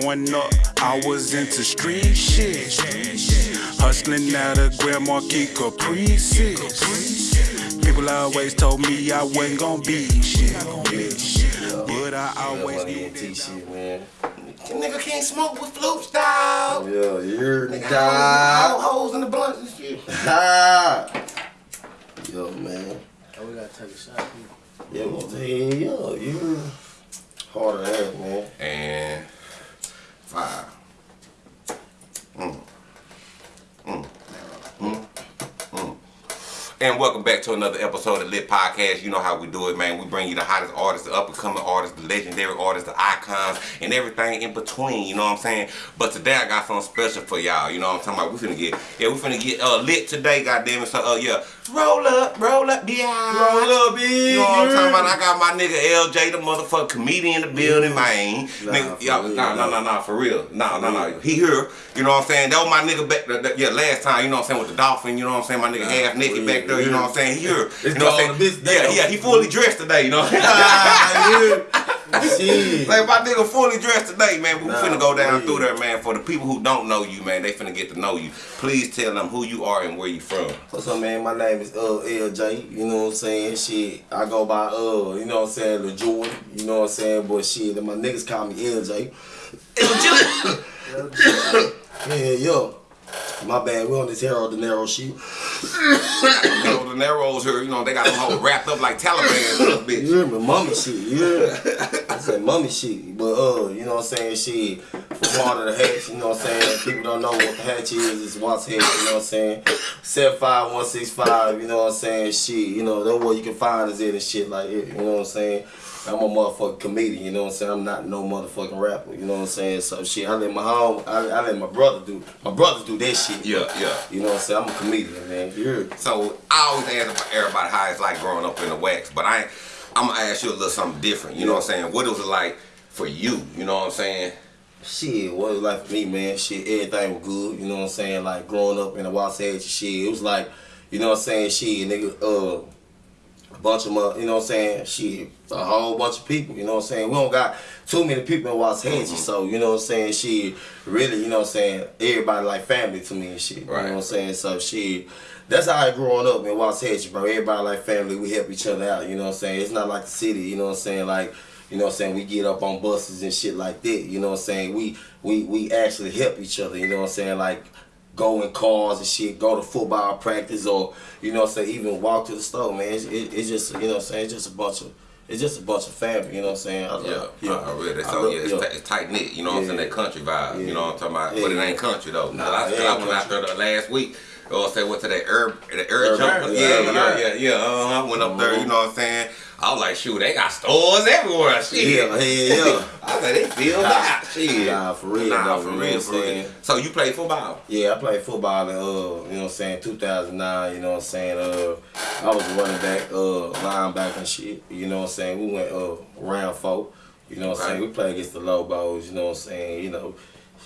Growing up, I was into street shit. Hustling out of Grand Marquis Caprices. People always told me I wasn't gonna be shit. But I always Money knew and T shit, man. Nigga can't smoke with flutes, dog. Yeah, you heard me, Nigga, dog. holes in the blunt and shit. Ha! Yo, man. Oh, we gotta take a shot. Yeah, well, hey, yo, you harder than that, man. And five. Mm. Mm. And welcome back to another episode of Lit Podcast. You know how we do it, man. We bring you the hottest artists, the up and coming artists, the legendary artists, the icons, and everything in between. You know what I'm saying? But today I got something special for y'all. You know what I'm talking about? We finna get, yeah, we finna get uh, lit today. Goddamn it! So, uh, yeah, roll up, roll up, yeah, Roll up, big. You know what I'm talking about? I got my nigga LJ, the motherfucking comedian in the building, man. Nah, nigga, real, nah, nah, nah. nah, for real. Nah, nah, nah. He here. You know what I'm saying? That was my nigga back, yeah, last time. You know what I'm saying with the dolphin. You know what I'm saying? My nigga half naked back there. You know what I'm saying? He here. It's you know what I'm all saying? the business. Yeah, yeah. He fully dressed today. You know. Ah, yeah. Shit. Like my nigga fully dressed today, man. We Nah, finna go down for through there, man. For the people who don't know you, man, they finna get to know you. Please tell them who you are and where you from. What's up, man? My name is uh LJ. You know what I'm saying? Shit, I go by uh, you know what I'm saying, Lil Jordan. You know what I'm saying? But shit, my niggas call me LJ. Yeah, yo. My bad. We on this Harold De Niro shit. You know, the Narrows here, you know, they got them whole wrapped up like Taliban, bitch. You hear me? Mummy shit. You hear? I said mummy shit. But uh, you know what I'm saying? Shit. From of the hatch, you know what I'm saying? People don't know what the hatch is. It's Watts Hatch, you know what I'm saying? 75165, you know what I'm saying? Shit, you know, that's where you can find us in and shit like it, you know what I'm saying? I'm a motherfucking comedian, you know what I'm saying? I'm not no motherfucking rapper, you know what I'm saying? So shit, I let my home, I, I let my brother do, my brother do that shit. Yeah, yeah. You know what I'm saying? I'm a comedian, man. You hear me? So I always ask everybody how it's like growing up in the wax, but I, I'm gonna ask you a little something different. You know what I'm saying? What it was like for you? You know what I'm saying? Shit, what it was like for me, man, shit, everything was good, you know what I'm saying? Like growing up in the Waxahachie, shit, it was like, you know what I'm saying, shit, nigga, uh, a bunch of, you know what I'm saying, shit, a whole bunch of people, you know what I'm saying? We don't got too many people in Waxahachie, so, you know what I'm saying, shit, really, you know what I'm saying, everybody like family to me and shit, you know what I'm saying? So, shit, that's how I growing up in Waxahachie, bro. Everybody like family, we help each other out, you know what I'm saying? It's not like the city, you know what I'm saying, like, you know what I'm saying? We get up on buses and shit like that. You know what I'm saying? We we we actually help each other. You know what I'm saying? Like go in cars and shit, go to football practice or you know what I'm saying? Even walk to the store, man. It's, it, it's just you know I'm saying? It's just a bunch of it's just a bunch of family. You know what I'm saying? I, Yeah, I really. So love- yeah, it's, it's tight knit. You know what I'm saying? That country vibe. You know what I'm talking about? But it ain't country though. Nah, I, I went out there the last week. You know what I'm saying? Went to that herb, the herb Urban jump. Herb, Yeah, yeah, yeah, yeah, yeah. Uh-huh. Went up there. You know what I'm saying? I was like, shoot, they got stores everywhere. Shit. Yeah, hell yeah. I said they filled out. Shit. Nah, for real, Nah, though, for real, for real. So you play football? Yeah, I played football in uh, you know what I'm saying, 2009, you know what I'm saying? Uh I was running back, uh linebacker and shit. You know what I'm saying? We went uh round four. You know what I'm saying? We played against the Lobos, you know what I'm saying? You know,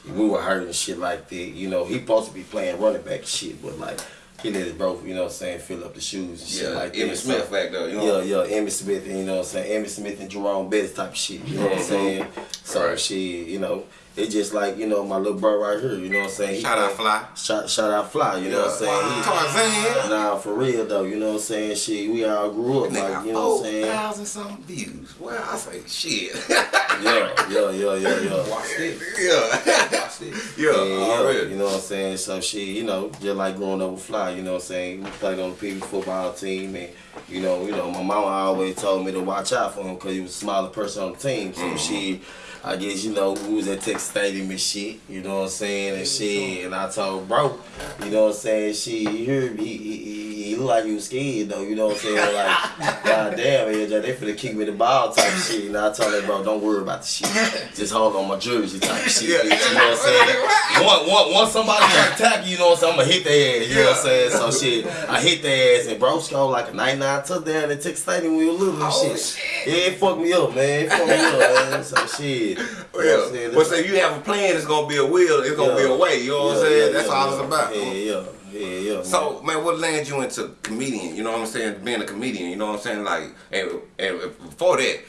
we were hurt and shit like that. You know, he supposed to be playing running back shit, but like he let his bro, you know what I'm saying, fill up the shoes and shit Yeah, like that. Emmitt So- Smith back there. You know? yeah, yeah, Emmitt Smith, and you know what I'm saying? Emmitt Smith and Jerome Bettis type of shit, you know what I'm Mhm. saying? So Right. shit, you know, it's just like, you know, my little bro right here, you know what I'm saying? He Shout out Fly. Shout, shout out Fly, you know what I'm saying? Tarzan. Nah, for real though, you know what I'm saying? Shit, we all grew up, like, you know what I'm saying? 4,000 some views. Well, I say shit. Yeah, yeah, yeah, yeah, yeah. Watch this. yeah. Watch this. yeah, Yeah, yeah, you know what I'm saying? So shit, you know, just like growing up with Fly, you know what I'm saying? We played on the people football team and you know, you know, my mama always told me to watch out for him because he was the smaller person on the team. So Mhm. she I guess, you know, we was at Texas Stadium and shit, you know what I'm saying, and shit, and I told bro, you know what I'm saying, she, you hear me, he, he, he look like you scared though, you know what I'm saying, like, god damn, AJ, they finna kick me the ball type shit, and I tell him, bro, don't worry about the shit, just hold on my jersey type shit, Yeah. bitch, you know what I'm saying, once, once, once somebody attack you, you know what I'm saying, I'm gonna hit their ass, you know what I'm saying, so shit, I hit their ass, and bro scored like a 99 touchdown at Texas Stadium when we were little and shit. shit. Yeah, it fucked me up, man, it fucked me up, man, so shit. You know what I'm saying? But say you have a plan, it's gonna be a will, it's gonna be a way. You know what I'm Yeah, saying? yeah, That's yeah, all yeah. it's about. Yeah, yeah, yeah, yeah. So man, what landed you into comedian? You know what I'm saying? Being a comedian. You know what I'm saying? Like, and, and before that,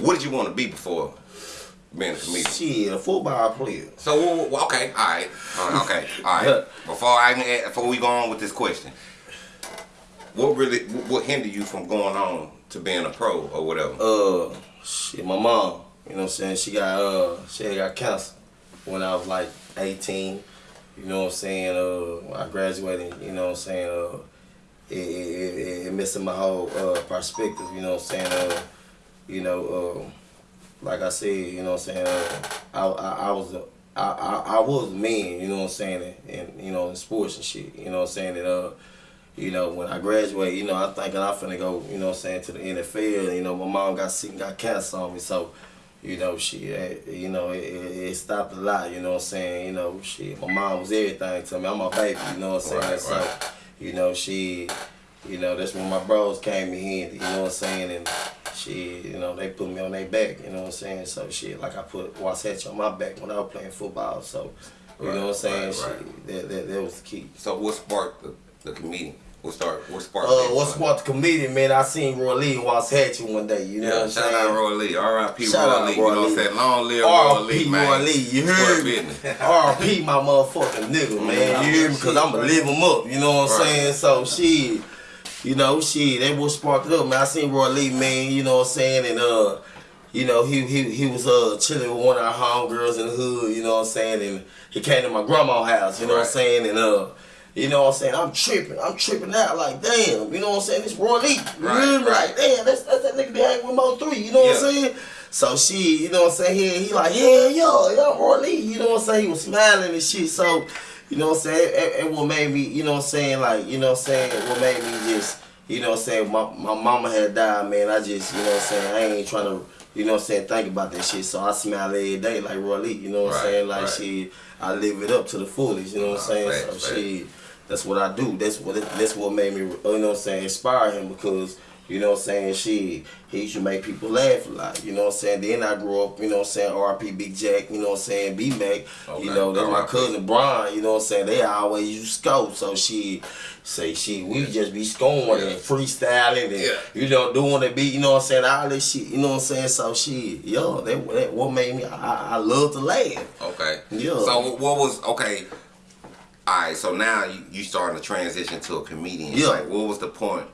what did you want to be before being a comedian? Shit, a football player. So okay, all right, uh, okay, all right. Before I can add, before we go on with this question, what really what hindered you from going on to being a pro or whatever? Uh, shit, my mom. You know what I'm saying? She got uh, she got cancer when I was like 18. You know what I'm saying? Uh, I graduated. You know what I'm saying? Uh, it, it, it, it missing my whole uh perspective. You know what I'm saying? Uh, you know, uh, like I said, you know what I'm saying? Uh, I, I, I was a, I, I, I was a man, you know what I'm saying, and, you know, in sports and shit, you know what I'm saying, and, uh, you know, when I graduate, you know, I thinking I'm finna go, you know what I'm saying, to the NFL, you know, my mom got sick and got cancer on me, so, you know, she, eh, you know, it, it, stopped a lot, you know what I'm saying, you know, shit, my mom was everything to me, I'm a baby, you know what I'm saying, Right, so, right. you know, she, you know, that's when my bros came in handy, you know what I'm saying, and she, you know, they put me on their back, you know what I'm saying, so shit, like I put Waxahachie on my back when I was playing football, so, you Right, know what I'm saying, shit, right. that, that, that was the key. So what sparked the, the comedian? What start? What sparked? Uh, fun? sparked the comedian, man, I seen Roy Lee in Waxahachie one day, you know what I'm shout saying? out Roy Lee. R.I.P. Roy Lee. You know what I'm saying? Long live Roy Lee, man. Roy Lee, you heard me? R.P. my motherfucking nigga, man. You hear me? Cause I'ma live him up, you know what I'm Right. saying? So she, you know, she, that was sparked it up, man. I seen Roy Lee, man, you know what I'm saying? And uh, you know, he he he was uh chilling with one of our homegirls in the hood, you know what I'm saying? And he came to my grandma's house, you know what I'm saying? And uh you know what I'm saying? I'm tripping. I'm tripping out like, damn. You know what I'm saying? It's Roy Lee. Right, right. Like, damn, that's, that's that nigga that hang with Mo 3. You know what I'm saying? So she, you know what I'm saying? He, he like, yeah, yo, yo, Roy Lee. You know what I'm saying? He was smiling and shit. So, you know what I'm saying? And, and what made me, you know what I'm saying? Like, you know what I'm saying? What made me just, you know what I'm saying? My, my mama had died, man. I just, you know what I'm saying? I ain't trying to, you know what I'm saying? Think about that shit. So I smile every day like Roy Lee. You know what Right, I'm saying? Like, right. she, I live it up to the fullest. You know what I'm saying? facts, so facts. That's what I do. That's what that's what made me, you know what I'm saying, inspire him because, you know what I'm saying, she he used to make people laugh a lot. You know what I'm saying? Then I grew up, you know what I'm saying, RP Big Jack, you know what I'm saying, B Mac, Okay, you know, then my cousin Brian, you know what I'm saying, they always used to score. So she say she we just be scoring Yeah. and freestyling and Yeah. you know, doing the beat, you know what I'm saying, all this shit, you know what I'm saying? So she, yo, that, that what made me I, I I love to laugh. Okay. Yeah. So what was okay? All right. So now you, you starting to transition to a comedian. Yeah. Like, what was the point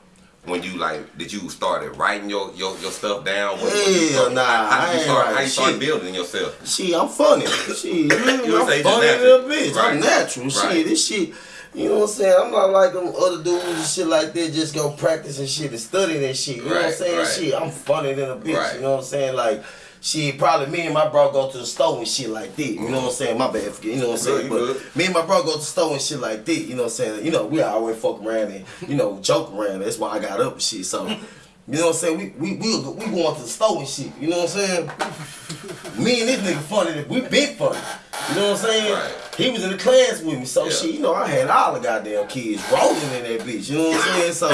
when you like? Did you started writing your your, your stuff down? When, Hell when you nah, How, how did you start? How you start building yourself? Shit, I'm funny. Shit, you know, I'm say funny a bitch. Right. I'm natural. Right. Shit, this shit. You know what I'm saying? I'm not like them other dudes and shit like that. Just go practice and shit and study that shit. You know what I'm saying? right. Shit, I'm funny than a bitch. Right. You know what I'm saying? Like. Shit, probably me and my bro go to the store and shit like that. You know what I'm saying? My bad, forget. You know what I'm saying? But good. me and my bro go to the store and shit like that. You know what I'm saying? You know, we always fuck around and, you know, joke around. That's why I got up and shit. So, you know what I'm saying? We we we we going to the store and shit. You know what I'm saying? Me and this nigga funny. We been funny. You know what I'm saying? Right. He was in the class with me, so Yeah. shit. You know, I had all the goddamn kids rolling in that bitch. You know what I'm saying? So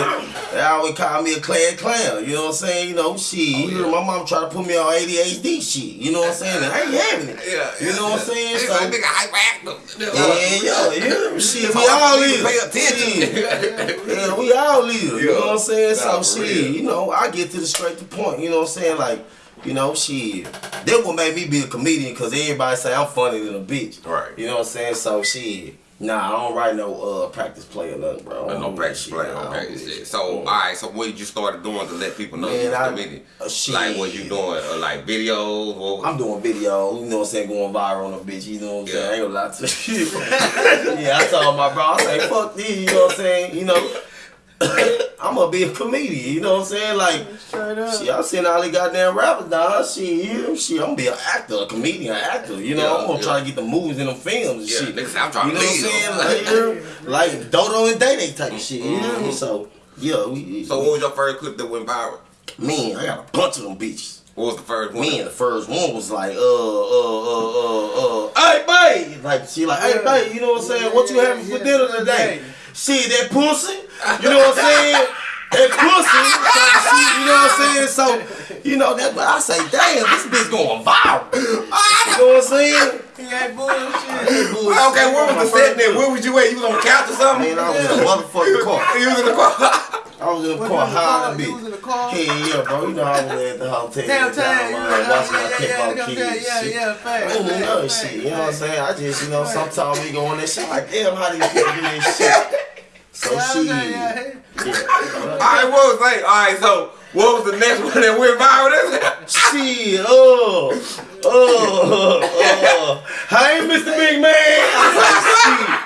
they always call me a class clown. You know what I'm saying? You know, shit. Oh, you know, my mom tried to put me on ADHD shit. You know what I'm saying? And I ain't having it. You know what I'm saying? So. nigga hyperactive. Yeah, yeah, yeah. Shit, we all for me to live. Pay attention. Yeah, we all live. You know what I'm saying? So shit, you know, I get to the straight to point. You know what I'm saying? Like, you know, shit. That what made me be a comedian because everybody say I'm funny than a bitch. Right. You know what I'm saying? So shit. Nah, I don't write no uh practice play or nothing, bro. I don't no practice that play, shit. No practice shit. shit. So, Mm. all right. So, what did you started doing to let people know Man, you was I- a comedian? uh, shit. Like, what you doing? Uh, like videos? I'm doing video, you know what I'm saying, going viral on a bitch, you know what I'm saying? I ain't gonna lie to you. yeah, I told my bro, I say, fuck this, you know what I'm saying? You know, I'm gonna be a comedian, you know what I'm saying? Like, Straight up. shit, I seen all these goddamn rappers down, shit, you know, shit, I'm gonna be an actor, a comedian, an actor, you know, Yeah, I'm gonna yeah. try to get the movies and the films and Yeah, shit. nigga I'm trying you know lead what. I'm saying? Like, you know, like Dodo and Day Day type of shit, you know what I mean? So, yeah, we, so, what was your first clip that went viral? man, I got a bunch of them bitches. What was the first one? Me and the first one was like, uh, uh, uh, uh, uh, hey, babe. Like, she like, hey, Yeah. babe, you know what I'm saying? What you Yeah, having for yeah, dinner yeah. today? See that pussy? You know what I'm saying? That pussy. type you know what I'm saying? So, you know, that's what I say, damn, this bitch going viral. Ah, you know what I'm saying? He ain't bullshit. Well, okay, where was the set then? Where was you at? You was on the couch or something? Man, I was in a motherfucking car. You was in the car. I was in the car, you in the high car? and You was in the car? Hell yeah, bro. You know I was at the hotel. Downtown, down, yeah, yeah, watching my yeah, yeah, yeah, kids. yeah, yeah, shit. yeah, I ain't facts, know facts, shit. You know what I'm saying? I just, you know, sometimes we go on that shit like, damn, how these people do this shit? So Yeah, shit. yeah, yeah. All right, what was like? All right, so what was the next one that went viral? This Shit, oh, oh, oh. Hey, Mr. Big Man.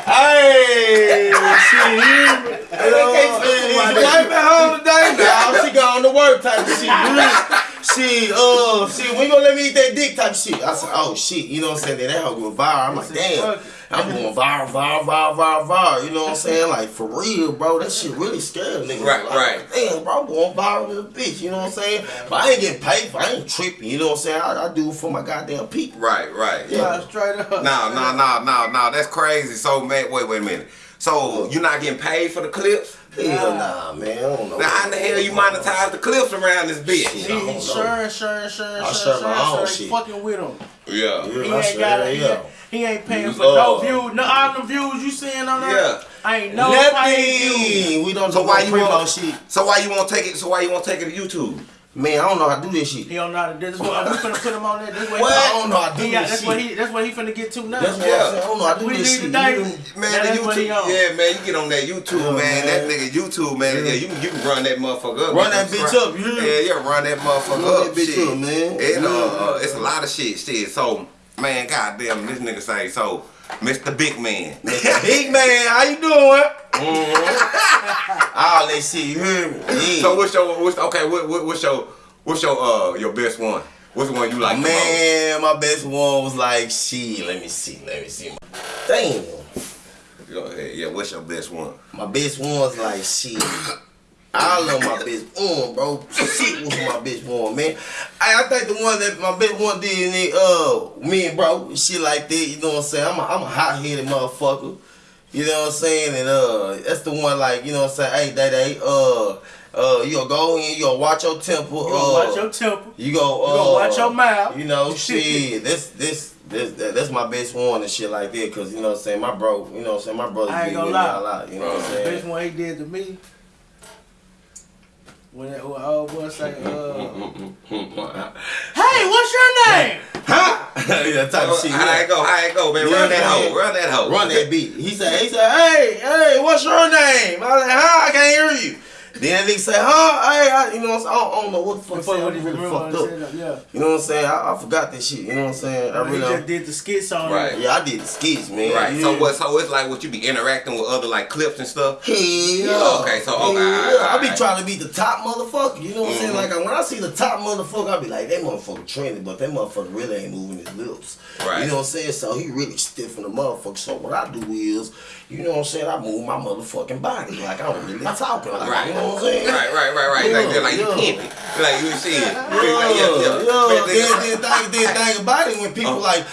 Hey, shit. You know, is your wife at home today? Nah, she gone to work type of shit. Really? She, uh, she, we gonna let me eat that dick type shit. I said, oh shit, you know what I'm saying? Then that hoe go viral. I'm like, damn. I'm going viral, viral, viral, viral, viral. You know what I'm saying? Like for real, bro. That shit really scared niggas. Right, like, right. Damn, bro, I'm going viral to the bitch. You know what I'm saying? But I ain't getting paid for. I ain't tripping. You know what I'm saying? I, I do it for my goddamn people. right, right. Yeah, straight up. No, no, no, no, no. That's crazy. So, man, wait, wait a minute. So you're not getting paid for the clips? Hell nah, man. I don't know. Now, how in the hell you monetize the clips around this bitch? Shit. He I don't know. sure, insurance, insurance, I insurance, share my own insurance, shit. fucking with him. Yeah. Yeah, He ain't sure got am. he, he ain't paying for Uh, no views. No, all the views you seeing on there. Yeah. I ain't no fucking views. Nothing. We don't So do why no you primo want? shit. So why you won't take it? So why you won't take it to YouTube? Man, I don't know how to do this shit. He don't know how to do this. What, we finna put him on there. This way What? I don't know how to do he this that's shit. what he. That's what he finna get to now. That's what Yeah. I don't know how to do We this shit. You- Man, That's the what he YouTube, on. yeah, man, you get on that YouTube, Yeah, man. man. That nigga YouTube, man. Yeah, you can you can run that motherfucker up. Run You that bitch scrap- up, you me? Yeah, yeah, run that motherfucker Run up, that bitch shit. up, man. It, uh, Yeah. uh, it's a lot of shit, shit. So, man, goddamn, this nigga say so. Mr. Big Man. Big man, how you doing? Mm-hmm. All that shit, you hear me? Yeah. So what's your what's okay? What, what what's your what's your uh your best one? What's the one you like? Man, my best one was like, she. let me see, let me see. Damn. Yeah, what's your best one? My best one's like shit. I love my best one, bro. Shit was my bitch one, man. I, I think the one that my bitch one did, in it, uh, me and bro, shit like that. You know what I'm saying? I'm a, I'm a hot headed motherfucker. You know what I'm saying? And uh, that's the one like, you know what I'm saying? Hey, day day, uh, uh, you go in, you gonna watch your temple. You uh, watch your temper. You go. Uh, You gonna watch your mouth. You know, shit. This, this, this, that, that's my best one and shit like that. Cause you know what I'm saying. My bro, you know what I'm saying. My brother I ain't gonna lie. a lot. You know what I'm The saying. best one he did to me. When that when old boy say, uh, "Hey, what's your name?" yeah, type of shit. How it go? How it go, man? Run that hoe. Run that hoe. Run that beat. He said, he said, hey, hey, what's your name? I was like, huh? I can't hear you. Then they say, huh? Hey, I, you know what I'm saying? I don't, I don't know what the fuck Before said. what he really fucked up. said, yeah. You know what I'm saying? I, I forgot that shit. You know what I'm saying? I he really just did the skits on Right. it. Yeah, I did the skits, man. Right. Yeah. So what? So it's like what you be interacting with other like clips and stuff. Hell yeah. Okay, so, Hell okay, yeah. alright, I be trying to be the top motherfucker. You know what I'm saying? Mhm. Like when I see the top motherfucker, I be like, that motherfucker trending, but that motherfucker really ain't moving his lips. Right. You know what I'm saying? So he really stiff in the motherfucker. So what I do is, you know what I'm saying? I move my motherfucking body like I'm really talking. Like, Right. You know what I'm saying? Right, right, right, right. like, Yeah, like you yeah. pimping. Like you see it. Yeah, Like, yeah, yeah. yeah. Man, Then, nigga- then, then think about it when people Uh. like,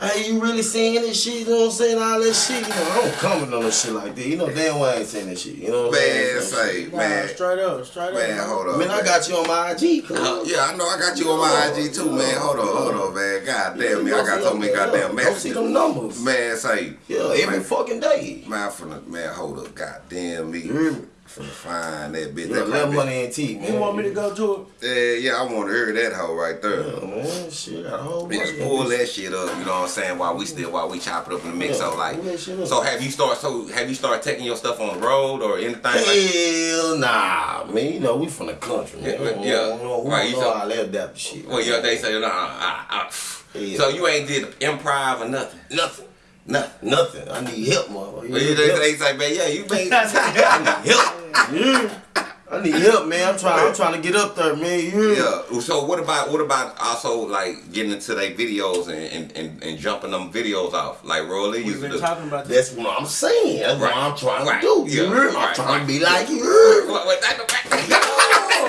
hey, you really saying this shit? You know what I'm saying? All that shit. You know, I don't comment on no shit like that. You know damn well I ain't saying that shit. You know what I'm saying? Man, So, say, Nah, man, straight up, straight up. man, hold on. Man, I got you on my IG. cuz. Uh, yeah, I know. I got you on my IG too, man. Hold on, hold on, man. God damn me, I got so many goddamn Don't see them messages. numbers. Man, say, Yeah, every man, fucking day. man, from the man, hold up, goddamn me, me? from the find that bitch. Yeah, That might money and tea, man. You want me to go to it? Yeah, yeah, I want to hear that hoe right there. Yeah, man, shit, got a whole bunch pull that shit up, you know what I'm saying? While we still, while we chop it up in the mix. Yeah, So like, pull that shit up. so have you start? So have you started taking your stuff on the road or anything? Like, Hell nah, man. You know, we from the country, man. Yeah, We yeah. We don't, we Right, you know so- how to adapt shit. well, yeah, they say nah. ah, ah. Yeah. So you ain't did improv or nothing. Nothing. Nothing. Nothing. I need help, motherfucker. Well, you, they, they say, man, yeah, you made. I need help. Yeah. I need help, man. I'm trying. I'm trying to get up there, man. You hear me? Yeah. So what about what about also like getting into their videos and, and, and, and jumping them videos off like Rolly We've used to been do? talking about that. That's what I'm saying. That's Right. what I'm trying Right. to do. Yeah. You hear? I'm Right. trying Right. to be like you. hear me? Wait, wait, that-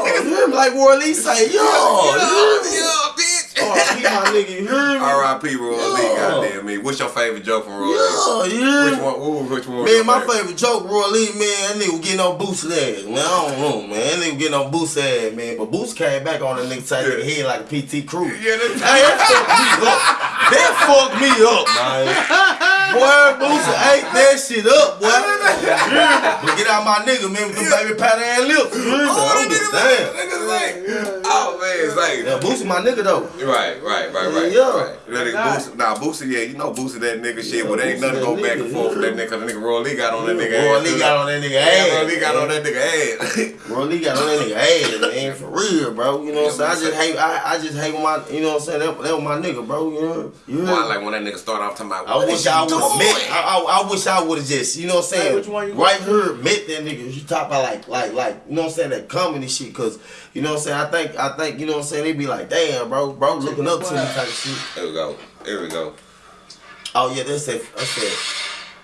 you hear me? Like Roy Lee say, yo, you hear me? Yeah. R.I.P. my nigga, you hear me? R.I.P. Roy Lee, goddamn me. What's your favorite joke from Roy Lee? Yeah, yeah. Which one? Ooh, which one? Man, my favorite joke, Roy Lee, man, that nigga getting on Boosie ass. Man, I don't know, man. That nigga getting on Boosie ass, man. But Boosie came back on the nigga side of the head like a PT Crew. Yeah, Hey, that fucked me up. That fucked me up, man. Boy, Boosie ate that shit up, boy. but get out my nigga, man, with them baby pat ass lips. Oh, I'm just nigga, saying. that nigga like, oh man, it's like, Yeah, Boosie my nigga though. Right, right, right, right. Yeah. right. That nigga Boosie, nah, Boosie, yeah, you know Boosie that nigga shit, but ain't nothing that go back and forth with that nigga, cause the nigga Roy Lee got on that nigga Roy ass. Lee got on that nigga ass. Roy Lee got on that nigga ass. Roy Lee got on that nigga ass, man, for real, bro. You know what I'm saying? I just hate, I, I just hate when my, you know what I'm saying? That, that was my nigga, bro. You know, you Boy, know. Like when that nigga start off talking about, I wish is you I would have met. I, I, I wish I would have just, you know what I'm saying? Hey, which one you right here, met that nigga. You talk about like, like, like, you know what I'm saying? That comedy shit, cause you know what I'm saying. I think, I think, you know what I'm saying. They be like, damn, bro, bro, looking up to me type shit. There we go. There we go. Oh yeah, that's that, that's that,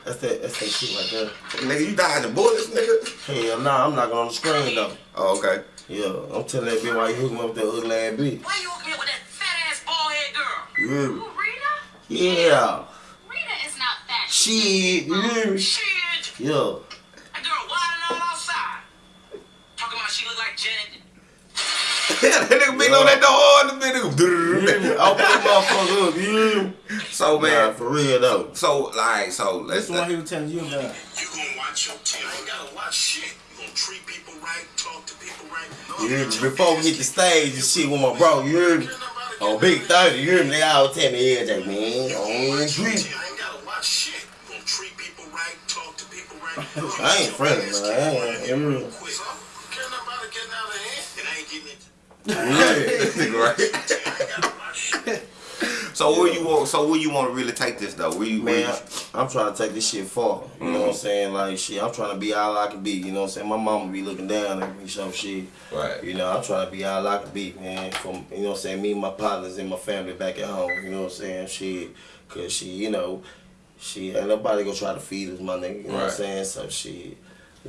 that's that, that's that shit right there. Nigga, you dodging bullets, nigga? Hell nah, I'm not gonna on the screen though. Oh, okay. Yeah, I'm telling that bitch why you hooking me up with that ugly ass bitch. Why you hooking me up with that fat ass bald head girl? You hear me? Who, Rita? Yeah. Rita is not that. Shit, you hear me? Shit. Yeah. That girl wilding out outside. Talking about she look like Janet. that nigga beat on that door hard, the You hear me? nigga. Open that motherfucker up, you hear me? So, Nah, man, for real though. so, like, so, let's, That's the one he was telling you about. You gonna watch your tail. You gotta watch shit. You gonna treat people right, talk to people right. You hear me? Before we hit the stage and shit with my bro, you hear me? On oh, Big 30, you hear me? They all tell me, yeah, Jack, man, I don't even I ain't friendly, man. I ain't, you hear me? Quick. So, care about getting out of hand, and I ain't getting it. Yeah. nigga, right? I ain't gotta watch shit. So where you want? So where you want to really take this though? Where you? Where Man, you I'm trying to take this shit far. You know what I'm mm-hmm. saying? Like shit, I'm trying to be all I can be. You know what I'm saying? My mama be looking down at me, so shit. right. You know, I'm trying to be all I can be, man. From you know what I'm saying, me and my partners and my family back at home. You know what I'm saying? Shit, cause she, you know, she ain't nobody gonna try to feed us, my nigga. You know what I'm saying? So shit,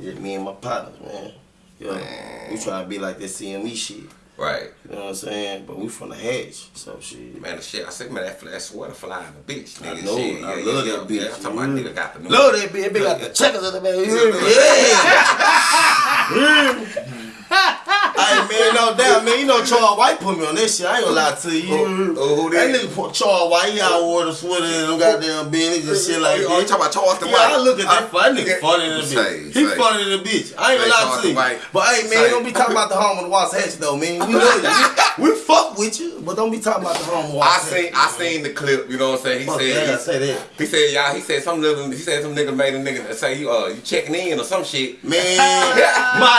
just me and my partners, man. You know, Man. we trying to be like that CME shit. Right. You know what I'm saying? But we from the hedge, so shit. Man, the shit. I said, man, that, that sweater flying a bitch, nigga. I know, shit. I love that bitch. Yeah, I'm talking about nigga got the new. Love that bitch. That bitch got the checkers on the. You? Yeah. Hey man, no doubt, man. You know Charles White put me on that shit. I ain't gonna lie to you. Who- who- who that that? nigga put Charles White, he out wore the sweater and them goddamn beanies and shit like oh, that. oh, you talking about Charleston Yeah, White? I look at that. Uh, That nigga yeah. funny than a bitch. He funny than a bitch. I ain't gonna lie to you. White. But hey man, don't be talking about the home of the Waxahachie though, man. We love you. We, fuck with you, but don't be talking about the home of the I Waxahachie. seen, I seen the clip. You know what I'm saying? He Fuck said, yeah, I he- say that. He said, y'all. He said some nigga. He said some nigga made a nigga say you uh you checking in or some shit. Man, my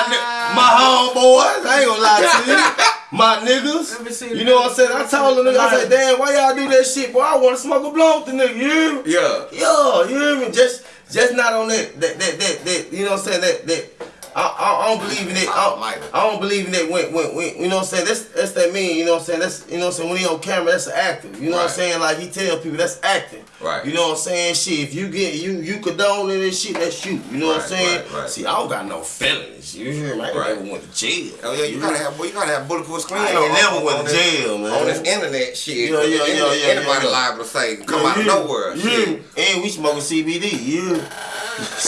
my homeboys, I ain't gonna lie to you. My Let me niggas, see you know what I'm saying? I told the nigga, I said, damn, why y'all do that shit? Boy, I wanna smoke a blunt with the nigga, you hear me? Yeah. Yo, you hear me? Just just not on that that that that, that you know what I'm saying? That that I, I, don't believe in it. I don't, I don't believe in it when, when, when you know what I'm saying? That's that's that mean, you know what I'm saying? That's you know what I'm saying, when he on camera, that's actor. You know what I'm saying? Like he tell people that's acting. Right. You know what I'm saying? Shit, if you get you you condone in this shit, that's you. You know what I'm saying? right, right. See, I don't got no feelings. You hear me? I Right. never went to jail. Oh yeah, you gotta have, boy, you gotta have bulletproof screen. I ain't on- never on- went on to this- jail, man. On this internet shit, Yeah, yeah, yeah, Any- yeah, anybody yeah. liable to say come Yeah, out of nowhere. you shit. And we smoking CBD. You.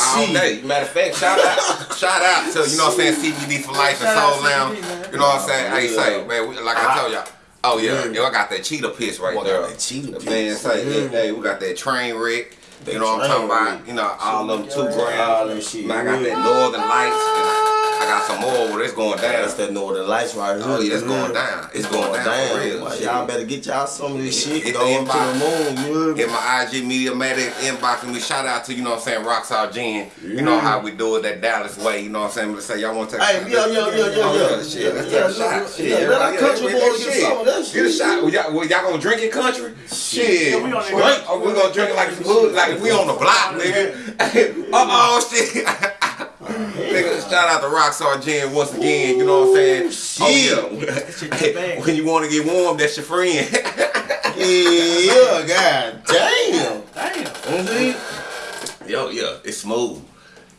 all day. Matter of fact, shout out, shout out to you know what I'm saying, CBD for life and Shout out Soul Lounge. You know what I'm saying? Hey, Yeah. say man, we, like I told y'all. Uh-huh. Oh yeah, Yeah. yo, I got that cheetah piss right there. cheetah The piss. Man, say, Yeah. hey, mm-hmm. hey, we got that train wreck. That You know what I'm talking about? You know, all of them two All grams. shit. Man, I got that Northern Lights. And I, I got some more where it's going down. That's that Northern Lights right here. Oh, yeah, it's going down. It's going down for real. Y'all better get y'all some of this Hit- shit. hit the Go up to the moon. You? Hit my IG Media Medic inboxing me. Shout out to, you know what I'm saying, Rockstar Gin. You know how we do it that Dallas way. You know what I'm saying? Let's say y'all want to take Hey, a yeah, yeah, yeah, yeah, Oh, yeah. shit. Let's Yeah, take a shot. yeah, Shit. yeah, let our country yeah, boys shit. get some of that Get a shit. shot. Well, y'all, well, y'all gonna drink it country? Shit. Yeah, we on that we, country. oh, we gonna drink it like it's hood, like we on the block, nigga. uh oh, shit. Nigga, shout out to Rockstar Gin once again, you know what I'm saying? Oh, yeah. when you want to get warm, that's your friend. Yeah, god damn. Damn. Mhm. Yo, yeah, it's smooth.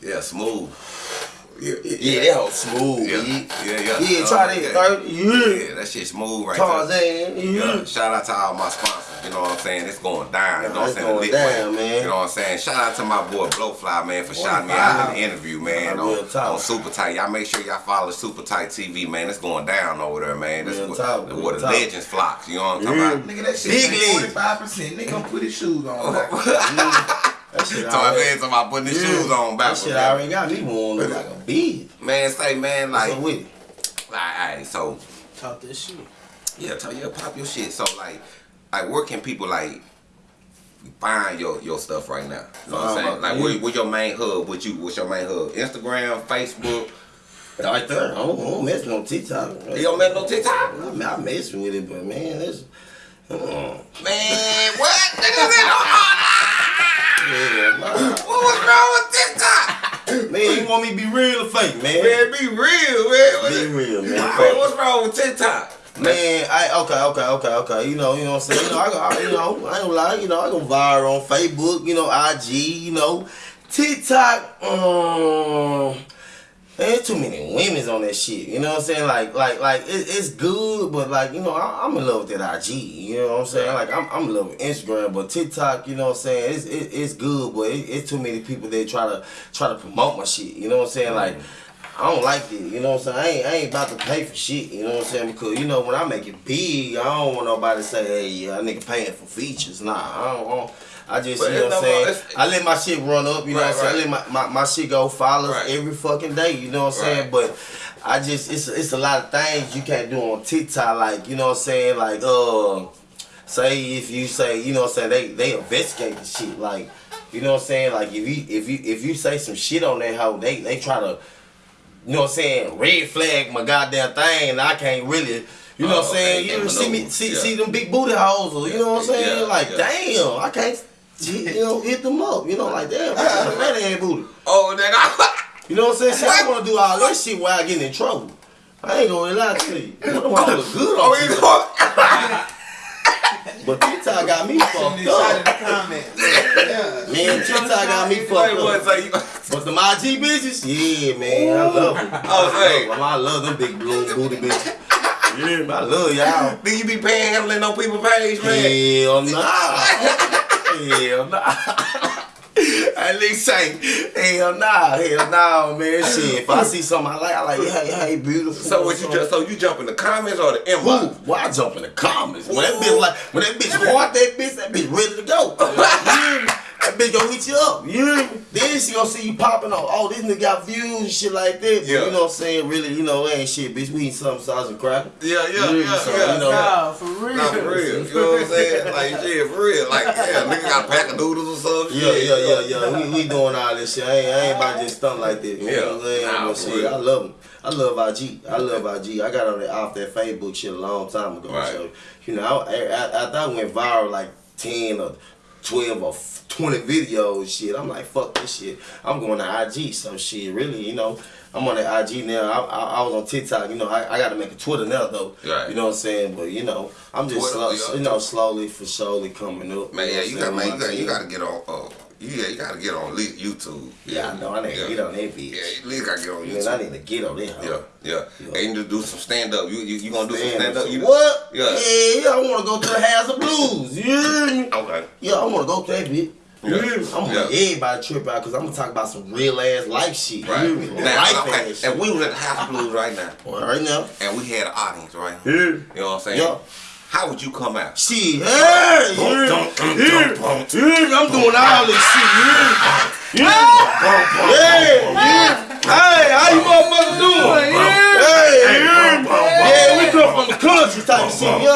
Yeah, smooth. Yeah, Yeah, that whole smooth. Yeah, Yeah, yeah, yeah. yeah. Uh, Try yeah. that. Yeah. Yeah, that shit smooth right there. Tarzan. Yeah, Yeah. shout out to all my sponsors. You know what I'm saying? It's going down. You know what I'm saying? going down, man. You know what I'm saying? Shout out to my boy Blowfly, man, for shouting me out in the interview, man. Nah, On, on Super Tight. Y'all make sure y'all follow Super Tight TV, man. It's going down over there, man. That's Real what, talk, where real the talk. legends flocks. You know what I'm talking Yeah. about? Mm. Nigga, that shit Big ain't league. forty five percent. Nigga, gonna put his shoes on. That shit So I already- said somebody putting his shoes on That backwards. shit already got me warm look like a bee. Man, say man, Like, like, so with it. like, alright, so Talk this shit. yeah, tell you pop your shit. So like, like where can people like find your your stuff right now? You know what I'm saying? Like, yeah. where, where your main hub? What you? What's your main hub? Instagram, Facebook. Right there. I don't, I don't mess with no TikTok. You don't make no TikTok? I, mean, I mess with it, but man, that's. Uh, Man, what? Nigga, they yeah, what was wrong with TikTok? Man, you want me to be real or fake, man? Man, be real, man. Be real. Man, what's wrong with TikTok? Man, I okay, okay, okay, okay. You know, you know what I'm saying. You know, I, I you know, I ain't gonna lie. You know, I go viral on Facebook. You know, IG. You know, TikTok. Um, there's too many women's on that shit. You know what I'm saying? Like, like, like it, it's good, but like, you know, I, I'm in love with that IG. You know what I'm saying? Like, I'm, I'm in love with Instagram, but TikTok. You know what I'm saying? It's, it, it's good, but it, it's too many people that try to try to promote my shit. You know what I'm saying? Like. I don't like it, you know what I'm saying? I ain't, I ain't about to pay for shit, you know what I'm saying? Because, you know, when I make it big, I don't want nobody to say, hey, yeah, nigga paying for features. Nah, I don't want. I just, But you know what I'm no- saying? I let my shit run up, you know what I'm saying? I let my, my, my shit go follows Right. every fucking day, you know what I'm saying? But I just, it's, it's a lot of things you can't do on TikTok, like, you know what I'm saying? Like, uh, say if you say, you know what I'm saying, they, they investigate the shit, like, you know what I'm saying? Like, if you, if you, if you say some shit on that hoe, they, they try to, you know what I'm saying, red flag my goddamn thing, and I can't really, you know what I'm Oh, saying, okay, you see me, maneuver. see, Yeah. see them big booty hoes, or, you know what I'm saying, Yeah, like, yeah. damn, I can't, you know, hit them up, you know, like, damn, that's a red ass booty. Oh, nigga. You know what I'm saying? See, I want to do all that shit while I get in trouble. I ain't gonna lie to you. What the fuck look good Oh, on he TikTok. But TikTok got me fucked Inside of up. Yeah. Man, TikTok got me fucked up. You? But the IG bitches, yeah, man, I love them. I hey. love 'em. I love them big blue booty bitches. Yeah, I love y'all. Do you be panhandling on people's page, man? Hell nah. Hell nah. At least say, hell nah, hell nah, man. Shit, if I see something I like, I like, hey, hey, beautiful. So what you just so you jump in the comments or the inbox? Who? Why jump in the comments? When that bitch like, when that bitch hard, that bitch, that bitch ready to go. You hear me? That bitch gonna hit you up. You? Then she gonna see you popping on. Oh, this nigga got views and shit like that. But Yeah. you know what I'm saying? Really, you know, ain't shit, bitch. We eat something sauce and cracker. Yeah, yeah, Yeah, yeah, so, yeah. you know, Nah, for real. Not for real. You know what I'm saying? Like shit, for real. Like yeah, nigga got a pack of noodles or something. Yeah, yeah, yeah, yeah. We, we doing all this shit. I ain't, I ain't about to just stunt like that. You Yeah. know what I'm saying? Nah, But shit, real. I love them. I love IG. I love IG. I got on that off that Facebook shit a long time ago. Right. So, you know, I, I, after I went viral like 10 or 12 or 20 videos, shit, I'm like, fuck this shit. I'm going to IG. So, shit, really, you know, I'm on the IG now. I, I, I was on TikTok. You know, I, I got to make a Twitter now, though. Right. You know what I'm saying? But, you know, I'm just, Twitter, slow, you know, slowly for surely coming up. Man, yeah, you know got man, you got you got to get on. Uh, you yeah, you got to get on YouTube. Yeah, I know. I need to yeah. get on that bitch. Yeah, you at least got to get on Man, I need to get on that. Yeah, yeah, Yeah. And you need to do some stand up. You you, you gonna do some Man, stand up? You what? Yeah. Yeah, yeah, I want to go to the House of Blues. You hear me? Okay. Yeah, I want to go to that bitch. You Yeah. I'm gonna Yeah. let everybody trip out because I'm gonna talk about some real ass life shit. Right. You hear? Now, life okay. ass shit. And we was at the House of Blues right now, Well, right now. and we had an audience, right? Yeah. You know what I'm saying? Yeah. How would you come out? Shit, hey, you hear me? You hear me? You hear me? I'm doing all this shit. You hear me? You hear me? Yeah, yeah. Hey, how you motherfuckers doing? Hey, you hear me? Yeah, we come from the country type of shit. Yo, yo,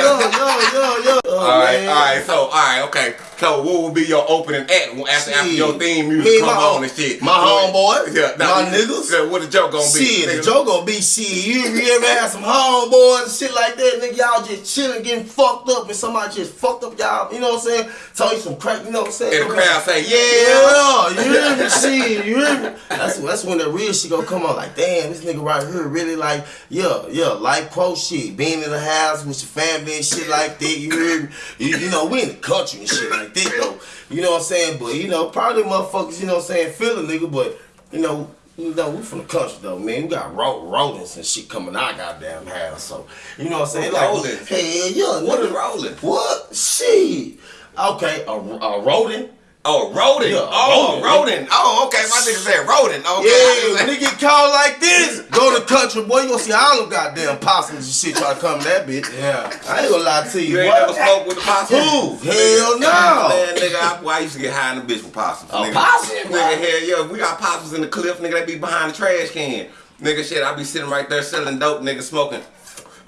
yo, yo, yo, yo. All right, man. all right. So, all right, okay. So, what would be your opening act after, after your theme music Me, come on and shit? my homeboys, yeah, my niggas. Yeah, what the joke gonna be? Shit, the joke gonna be shit. You, you ever had some homeboys and shit like that, nigga? Y'all just chilling, getting fucked up, and somebody just fucked up y'all. You know what I'm saying? Told you some crack. You know what I'm saying? And the crowd say, yeah. Yeah, you hear me? Shit, you hear me? That's that's when the real shit gonna come on. Like, damn, this nigga right here really like, yeah, yeah, life quote shit. Being in the house with your family and shit like that. You hear me? You, you know, we in the country and shit like that though. You know what I'm saying? But you know, probably motherfuckers, you know what I'm saying, feel a nigga, but you know. You know, we from the country though, man. We got ro- rodents and shit coming out goddamn house. So, you know what I'm saying? Like, Rodents? Hell yeah. What nigga. is rolling? What? Shit. Okay, a, a rodent. Oh, rodent. Yeah, oh, rodent. rodent. Oh, okay. My nigga said rodent. Okay. Yeah, when they get called like this, go to country, boy, you gonna see all them goddamn possums and shit try to come that bitch. Yeah. I ain't gonna lie to you, You ain't boy. never smoked with the possum? Who? Hell no. Man, nigga, I out, boy, I used to get high in the bitch with possums. Oh, nigga. possum? Nigga, hell yeah, we got possums in the cliff, nigga, they be behind the trash can. Nigga, shit, I be sitting right there selling dope, nigga, smoking.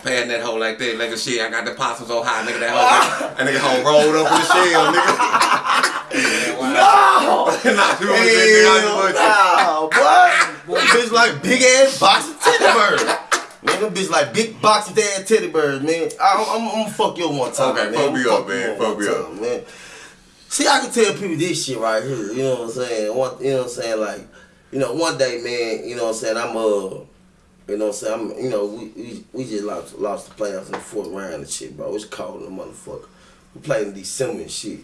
That hoe like that, nigga, shit, I got the possum so high, nigga, that hoe, nigga, that nigga hoe rolled up in the shell, nigga. No! nah, you wanna say, nigga, I Hell nah, boy. Bitch like big ass box of teddy bears. Nigga, bitch like big box of ass teddy bears, man. I'm, I'm gonna fuck you one time, Okay, man. fuck me up, man. Fuck me time, man. See, I can tell people this shit right here. You know what I'm saying? One, you know what I'm saying? Like, you know, one day, man. You know what I'm saying? I'm uh. You know what I'm saying? I'm, you know, we, we, we just lost, lost the playoffs in the fourth round and shit, bro. It's cold in the motherfucker. We played in December and shit.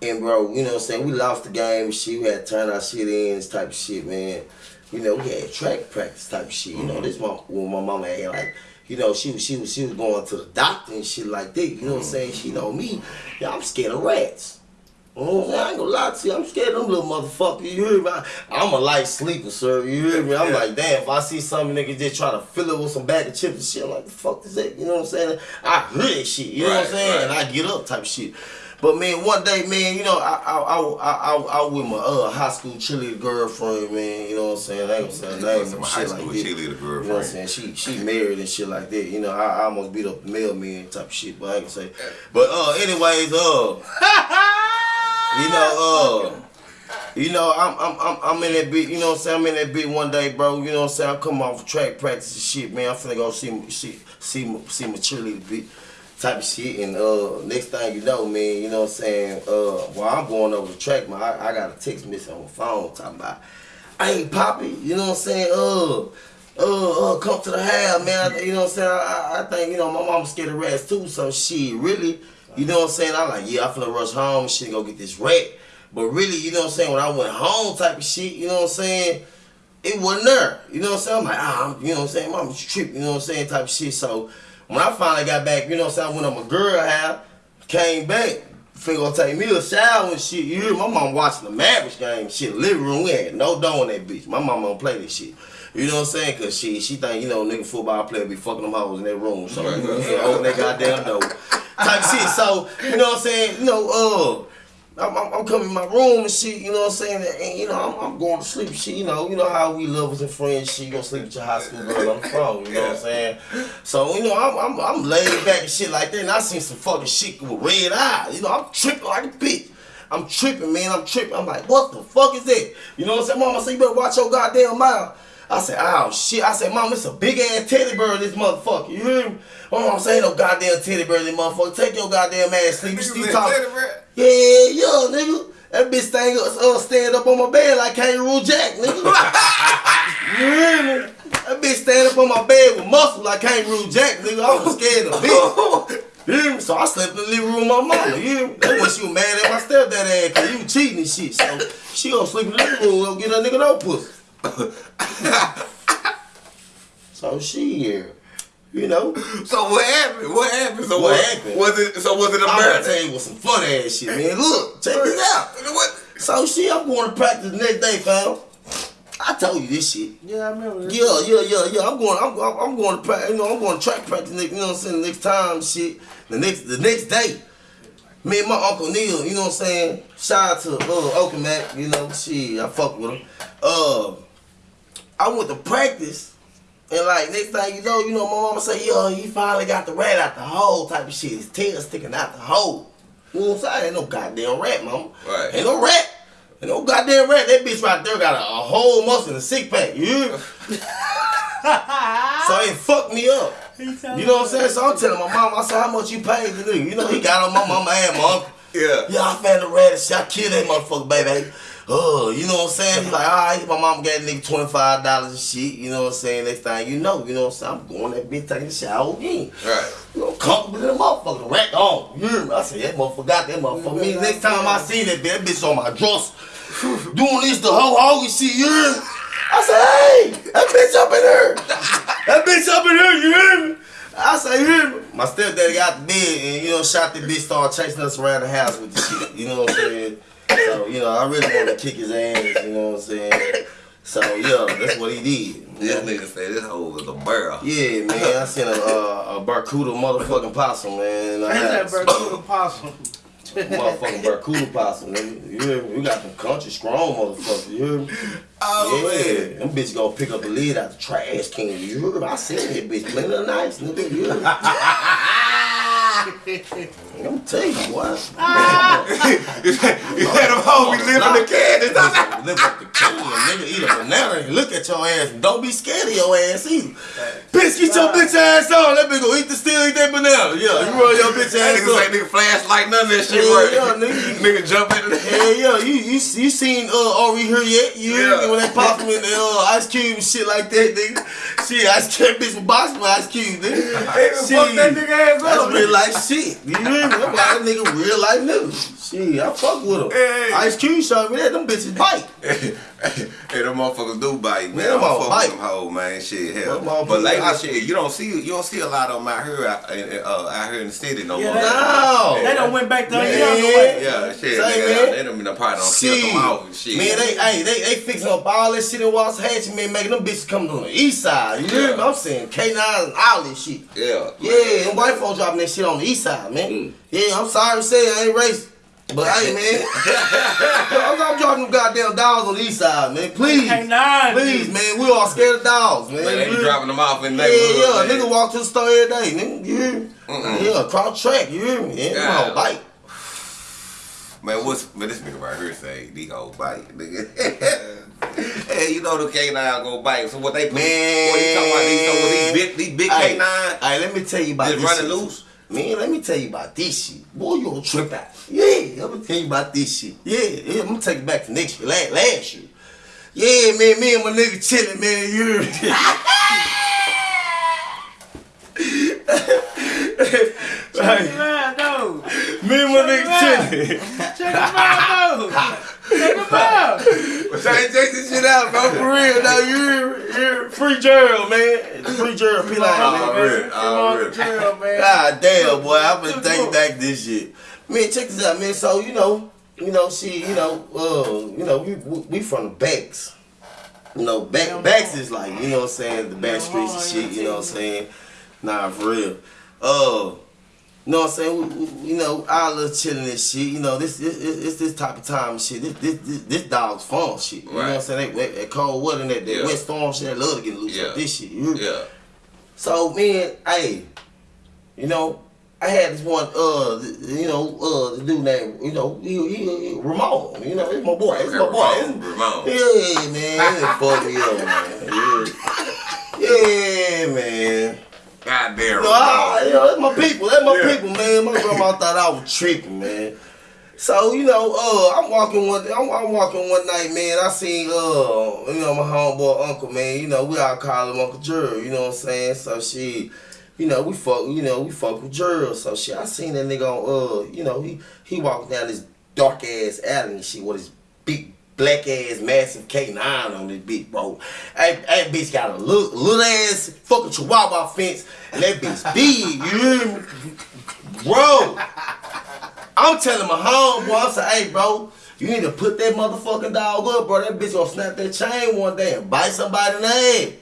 And bro, you know what I'm saying? We lost the game and shit. We had to turn our shit in, this type of shit, man. You know, we had track practice type of shit. You know, mm-hmm. this my when my mama had like, you know, she was she was she was going to the doctor and shit like that. You know what I'm mm-hmm. saying? She know me. Yeah, I'm scared of rats. Know I ain't gonna lie to you. I'm scared of them little motherfuckers. You hear me? I'm a light sleeper, sir. You hear me? I'm like, damn, if I see something nigga just try to fill it with some bag of chips and shit, I'm like, the fuck is that? You know what I'm saying? I hear that shit. You know what I'm saying? right. And I get up type shit. But man, one day, man, you know, I I I I, I, I with my uh, high school cheerleader girlfriend, man. You know what I'm saying? I ain't gonna say her name My and high shit school like that. You know what I'm saying? She she married and shit like that. You know, I, I almost beat up the mailman type of shit, but I ain't gonna say. But uh, anyways, uh, you know, uh. You know, I'm I'm I'm I'm in that beat. you know what I'm saying? I'm in that beat one day, bro. You know what I'm saying? I'm coming off track practice and shit, man. I'm finna go see see see see my cheerleader bit type of shit. And uh next thing you know, man, you know what I'm saying? Uh while I'm going over the track, man, I, I got a text message on my phone talking about I ain't Poppy, you know what I'm saying? Uh uh, uh, come to the house, man. I- You know what I'm saying? I, I- I think, you know, my mama scared of rats too, so shit, really, you know what I'm saying? I'm like, yeah, I'm finna rush home shit, go get this rat. But really, you know what I'm saying? When I went home type of shit, you know what I'm saying? It wasn't there. You know what I'm saying? I'm like, ah, I'm, you know what I'm saying? Mama's tripping, you know what I'm saying? Type of shit. So when I finally got back, you know what I'm saying? I went on my girl house, came back, finna go take me a shower and shit. You hear my mom watching the Mavericks game, shit, living room. We had no door in that bitch. My mama don't play this shit. You know what I'm saying? Cause she she think, you know, nigga football player be fucking them hoes in that room. So you know what I'm saying? Open that goddamn door. Type shit. So, you know what I'm saying? You know, uh I'm, I'm, I'm coming in my room and shit, you know what I'm saying? And, you know, I'm, I'm going to sleep, shit, you know, you know how we lovers and friends, shit, you gonna sleep with your high school girl on the phone, you know what I'm saying? So, you know, I'm, I'm, I'm laid back and shit like that, and I seen some fucking shit with red eyes, you know, I'm tripping like a bitch. I'm tripping, man, I'm tripping. I'm like, what the fuck is that? You know what I'm saying? Mama said, you better watch your goddamn mouth. I said, oh shit. I said, mom, it's a big ass teddy bear, this motherfucker. You hear me? My mom say, ain't no goddamn teddy bear, this motherfucker. Take your goddamn ass sleep. You talking. Yeah, yeah, nigga. That bitch thing uh, stand up on my bed like Kangaroo Jack, nigga. you hear me? That bitch stand up on my bed with muscle like Kangaroo Jack, nigga. I was scared of bitch. You hear me? So I slept in the living room with my mama. Me? That's when she was mad at my stepdad ass because he was cheating and shit. So she gonna sleep in the living room and go get her nigga no pussy. so she here. You know? So what happened? What happened? So What what, happened? Was it? So was it a I'm gonna murder? tell you what some fun ass shit, man. Look, check this out. What? So shit, I'm going to practice the next day, fam. I told you this shit. Yeah, I remember that. Yeah, yeah, yeah, yeah. I'm going. I'm, I'm, I'm going to practice. You know, I'm going to track practice. Next, you know what I'm saying? The next time, shit. The next, the next day. Me and my uncle Neil. You know what I'm saying? Shout out to uh, Okamac. You know, shit. I fuck with him. Uh, I went to practice. And like next thing you know, you know, my mama say, yo, he finally got the rat out the hole type of shit. His tail sticking out the hole. You know what I'm saying? Ain't no goddamn rat, mama. Right. Ain't no rat. Ain't no goddamn rat. That bitch right there got a, a whole muscle and a six pack. You hear me? so it fucked me up. You know what I'm saying? So I'm telling my mom, I said, how much you paid the nigga? You know, he got on my mama and my uncle. Yeah. Yeah, I found the rat and shit. I killed that motherfucker, baby. Oh, you know what I'm saying? He's like, all right, my mom gave nigga $25 and shit. You know what I'm saying? Next thing you know, you know what I'm saying? I'm going that bitch taking a shower again. Right. You know, comfortable in the motherfucker, the rat on. Me? I said, that motherfucker got that motherfucker. Me, next time I see that bitch, that bitch on my dresser. Doing this the whole hog shit, you hear me? I said, hey, that bitch up in here. That bitch up in here, you hear me? I say, me? My stepdaddy got the bed and, you know, shot the bitch, started chasing us around the house with the shit. You know what I'm saying? So, you know, I really want to kick his ass, you know what I'm saying? So, yeah, that's what he did. This nigga said this hoe was a barrel. Yeah, man, I seen a, uh, a Barcuda motherfucking possum, man. in the Ain't that house. Bermuda possum? Motherfucking Barracuda possum, nigga. You hear me? We got them country strong motherfuckers, you hear me? Oh, yeah, them bitches gonna pick up the lid out the trash can. You heard? I seen that bitch plenty of nights, nigga. You heard? I'm telling you what. you let them hoes be living the candy. Live up the can, nigga. Eat a banana and look at your ass. Don't be scared of your ass either. Bitch, get your bitch ass on. That bitch go eat the still eat that banana. Yeah, you roll your bitch ass nigga say up. nigga flashlight, none of that shit work. yeah, nigga. nigga jump into the Hell yeah, you you you seen uh Ori here yet? You Yeah. when they pop him in the uh, ice cube and shit like that, nigga. Shit, ice cube bitch with box with ice cube, nigga. fuck that nigga ass up. That's real life shit. You hear me? That's why that nigga real life nigga. Shit, I fuck with him. Hey. Ice Cube showed me that. Them bitches bite. hey, them motherfuckers do bite, man. Man, I them all fuck bite. with them hoes, man. Shit, hell. But lately, bite. shit, you don't see you don't see a lot of them out here, out, uh, out here in the city no Yeah, more. that- No. They done went back to the Man. way. Yeah, shit, Say, nigga, man. they done been a part on Shit. kill them off and shit. Man, they hey, they they fixing up all that shit in Watts Hatch, man, making them bitches come on the east side. You hear me? I'm saying K9 and all this shit. yeah, Yeah, them white folks dropping that shit on the east side, man. Yeah, I'm sorry to say I ain't racist. But hey man, I'm, I'm dropping them goddamn dogs on the east side, man. Please, K9. please, man. We all scared of dogs, man. Man, they You be dropping them off in Yeah, neighborhoods. yeah, man. nigga walk to the store every day, nigga. You hear me? Mm-mm. Yeah, cross track, you hear me? Yeah, Yeah. come on, bite. Man, what's man? This nigga right here say these hoes bite, nigga. hey, you know the K nine go bite. So what they put? Man. what you talking about? These, so these big, these big Hey, K nine Hey, let me tell you about just this running loose. Man, let me tell you about this shit. Boy, you gonna trip out. Yeah, let me tell you about this shit. Yeah, yeah, I'm gonna take it back to next year, last, last year. Yeah, man, me and my nigga chilling, man. You hear me? Check him out, though. Me and my nigga chilling. Check him out, though. Check him out. Check, check this shit out, bro. For real, now you hear, you hear free Gerald, man. Free Gerald, P line, man. Already, Come on the man. God damn, boy, I'm gonna take back this shit. Man, check this out, man. So you know, you know, she, you know, uh, you know, we we, from the backs. You know, back backs is like, you know what I'm saying, the back streets and shit. You know what I'm saying? Nah, for real. Uh, know what I'm saying? We, you know, I love chilling and shit. You know, this this it's, it's this type of time and shit. This this this, this dog's fun shit. You know what I'm Right. saying? That, that cold weather and that, that Yeah. wet storm shit. I love to get loose Yeah. like this shit. You me? Yeah. So man, hey, you know, I had this one, uh, you know, uh, the dude named, you know, he, he, he Ramon. You know, it's my boy. It's my boy. Ramon. Yeah, man. He fucked me up, man. Yeah, yeah man. God damn. No, I, you know, that's my people. That's my Yeah. people, man. My grandma thought I was tripping, man. So you know, uh, I'm walking one. I'm, I'm walking one night, man. I seen, uh, you know, my homeboy uncle, man. You know, we all call him Uncle Gerald. You know what I'm saying? So she, you know, we fuck. You know, we fuck with Gerald. So she, I seen that nigga on, uh, you know, he he walking down this dark ass alley and shit with his big black ass massive K9 on this bitch, bro. That, that bitch got a little, little ass fucking chihuahua fence and that bitch big, you hear me? Bro, I'm telling my homeboy, I said, hey, bro, you need to put that motherfucking dog up, bro. That bitch gonna snap that chain one day and bite somebody in the head.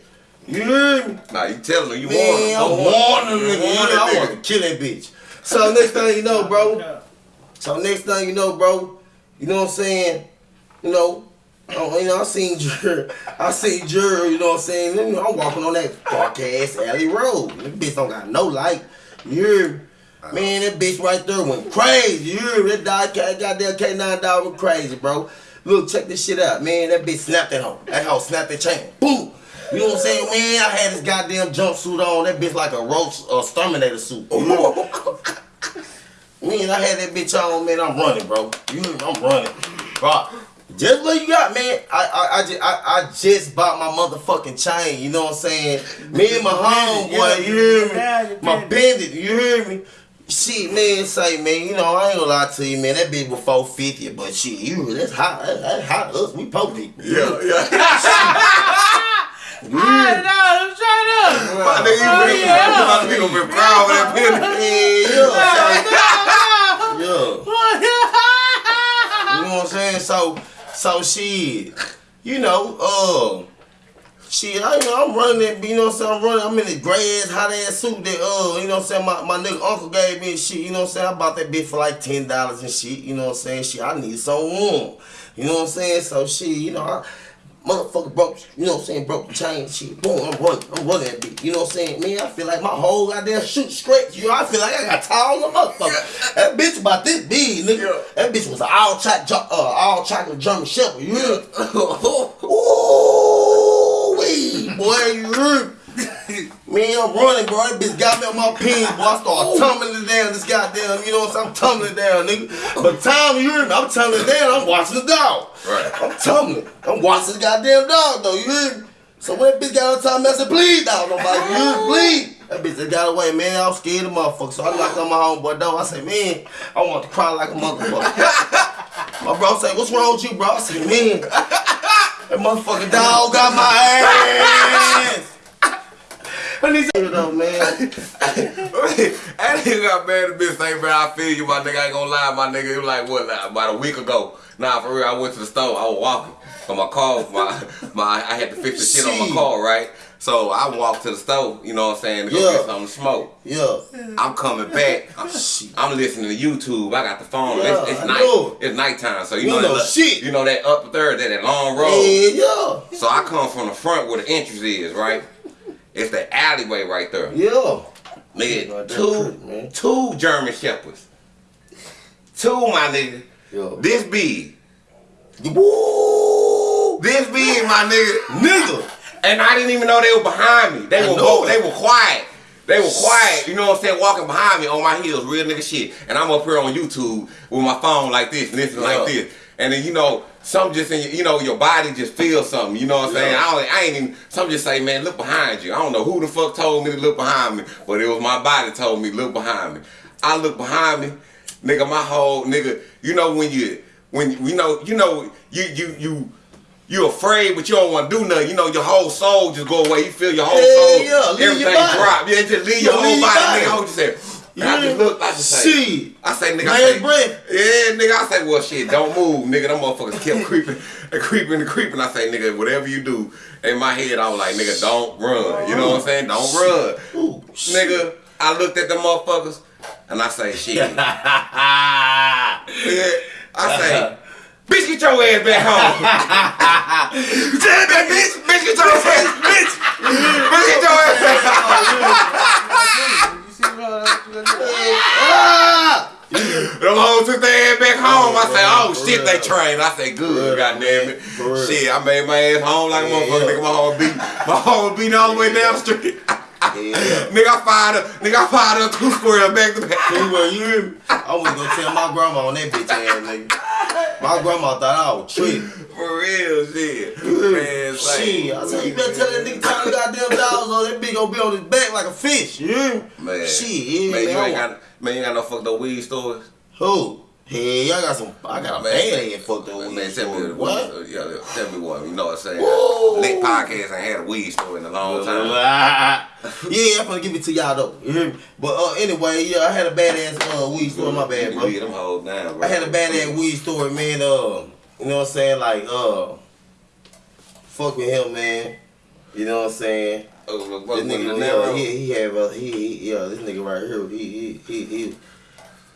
You hear me? Nah, you telling them you Man, I'm want warning them. nigga. You know, I want to kill that bitch. So next thing you know, bro. So next thing you know, bro, you know what I'm saying? You know, oh, you know, I seen Jer, I seen Jer, you know what I'm saying? You know, I'm walking on that dark ass alley road. That bitch don't got no light. You hear me? Man, that bitch right there went crazy. You hear me? That dog, goddamn K9 dog went crazy, bro. Look, check this shit out, man. That bitch snapped that hoe. That hoe snapped that chain. Boom. You know what I'm saying, man? I had this goddamn jumpsuit on. That bitch like a roach, a exterminator suit. You me? Man, I had that bitch on, man. I'm running, bro. You? I'm running, bro. Just what you got, man. I I I just, I, I just bought my motherfucking chain. You know what I'm saying? Me and my homeboy, you hear me? My bandit, you hear me? Shit, man, say, man, you know, I ain't gonna lie to you, man. That bitch was 450, but shit, you, that's hot. That's, that's hot. Us, we po people. Yeah, yeah. I know, straight up. My nigga, you Oh, really, yeah. my nigga been proud with that penny. Yeah, yeah. You know what I'm saying? So, so she, You know, uh, she, I, you know, I'm running that, you know what I'm saying? I'm running, I'm in this gray ass, hot ass suit that, uh, you know what I'm saying? My, my nigga uncle gave me shit, you know what I'm saying? I bought that bitch for like $10 and shit, you know what I'm saying? Shit, I need something warm, you know what I'm saying? So, she, you know, I, motherfucker broke, you know what I'm saying, broke the chain, shit, boom, I'm running, I'm running that bitch, you know what I'm saying? Man, I feel like my whole goddamn shoot scratch, you know, I feel like I got tall as a motherfucker. That bitch about this big, nigga. That bitch was an all chocolate, uh, all chocolate German shepherd, you hear? Ooh, wee, boy, you? Man, I'm running, bro. That bitch got me on my pins, boy. I start tumbling it down. This goddamn, you know what I'm saying? I'm tumbling down, nigga. But time, you hear me? I'm tumbling down. I'm watching the dog. Right. I'm tumbling. I'm watching the goddamn dog, though. You hear me? So when that bitch got on top of me, I said, please, dog. Nobody, you hear me? Please. That bitch just got away, man. I was scared of motherfucker. So I knocked on my homeboy door. I said, man, I want to cry like a motherfucker. my bro said, what's wrong with you, bro? I said, man, that motherfucking dog got my ass. I need to though, man. that nigga got mad at bitch say, bro, I feel you, my nigga. I ain't gonna lie, my nigga. It was like, what, like, about a week ago. Nah, for real, I went to the store. I was walking. So my car, my, my, I had to fix the shit on my car, right? So I walked to the store, you know what I'm saying, to go Yeah. get something to smoke. Yeah. I'm coming back. Oh, I'm, I'm listening to YouTube. I got the phone. Yeah, it's, it's night. know. It's nighttime. So you You know, know that, shit. You know that up third, that, that long road. Yeah, yeah. So I come from the front where the entrance is, right? It's the alleyway right there. Yeah. Nigga, two, trick, two German shepherds. Two, my nigga. Yo. This big. Woo! This big, my nigga. Nigga. And I didn't even know they were behind me. They I were they were quiet. They were quiet, you know what I'm saying, walking behind me on my heels, real nigga shit. And I'm up here on YouTube with my phone like this, listening Yeah. like this. And then you know, some just in your, you know, your body just feels something. You know what I'm saying? Yeah. I, don't, I ain't even. Some just say, man, look behind you. I don't know who the fuck told me to look behind me, but it was my body told me look behind me. I look behind me, nigga. My whole nigga. You know when you when you know you know you you you. You afraid, but you don't want to do nothing. You know, your whole soul just go away. You feel your whole Yeah, soul, yeah, your everything drop. Yeah, just leave Yeah, your whole leave your body, body. nigga. I just and I just looked, I just say, Shit. I say, nigga, I say, breath. yeah, nigga, I say, well, shit, don't move, nigga. Them motherfuckers kept creeping and creeping and creeping. I say, nigga, whatever you do, in my head, I was like, nigga, don't run. You know what I'm saying? Don't run. Ooh, Nigga, I looked at the motherfuckers and I say, shit. yeah, I say, uh-huh. bitch, get your ass back home. Tell that bitch, bitch, get your ass, bitch. Bitch, get your ass back home. Oh, You see what! Them hoes took their ass back home. I say, oh shit, they trained. I say, good, goddamn it. Shit, I made my ass home like a motherfucker. Nigga, my home beat, my home beat all the way down the street. Yeah. nigga, I fired up. Nigga, I fired up two squares back to back. You hear me? I was gonna tell my grandma on that bitch ass nigga. My grandma thought I was tripping. For real, shit. Man, like, Shit, I said, you better tell that nigga turn the goddamn dogs on that bitch gonna be on his back like a fish. Me? Man, Shit, yeah, man, you ain't got, man, you ain't got no fucked up weed stores. Who? Hey, I got some. I got a Man. bad ass fucked up Man, weed tell me what? Yeah, yeah, tell me what. You know what I'm saying? Lit podcast ain't had a weed store in a long time. yeah, I'm gonna give it to y'all though. You hear me? But uh, anyway, yeah, I had a badass uh, weed story. My bad, bro. Them hoes down, bro. I had a badass weed story, man. Uh, you know what I'm saying? Like, uh, fuck with him, man. You know what I'm saying? Oh, This nigga, yeah, he, he have a, he, he, yeah, this nigga right here, he, he, he, he,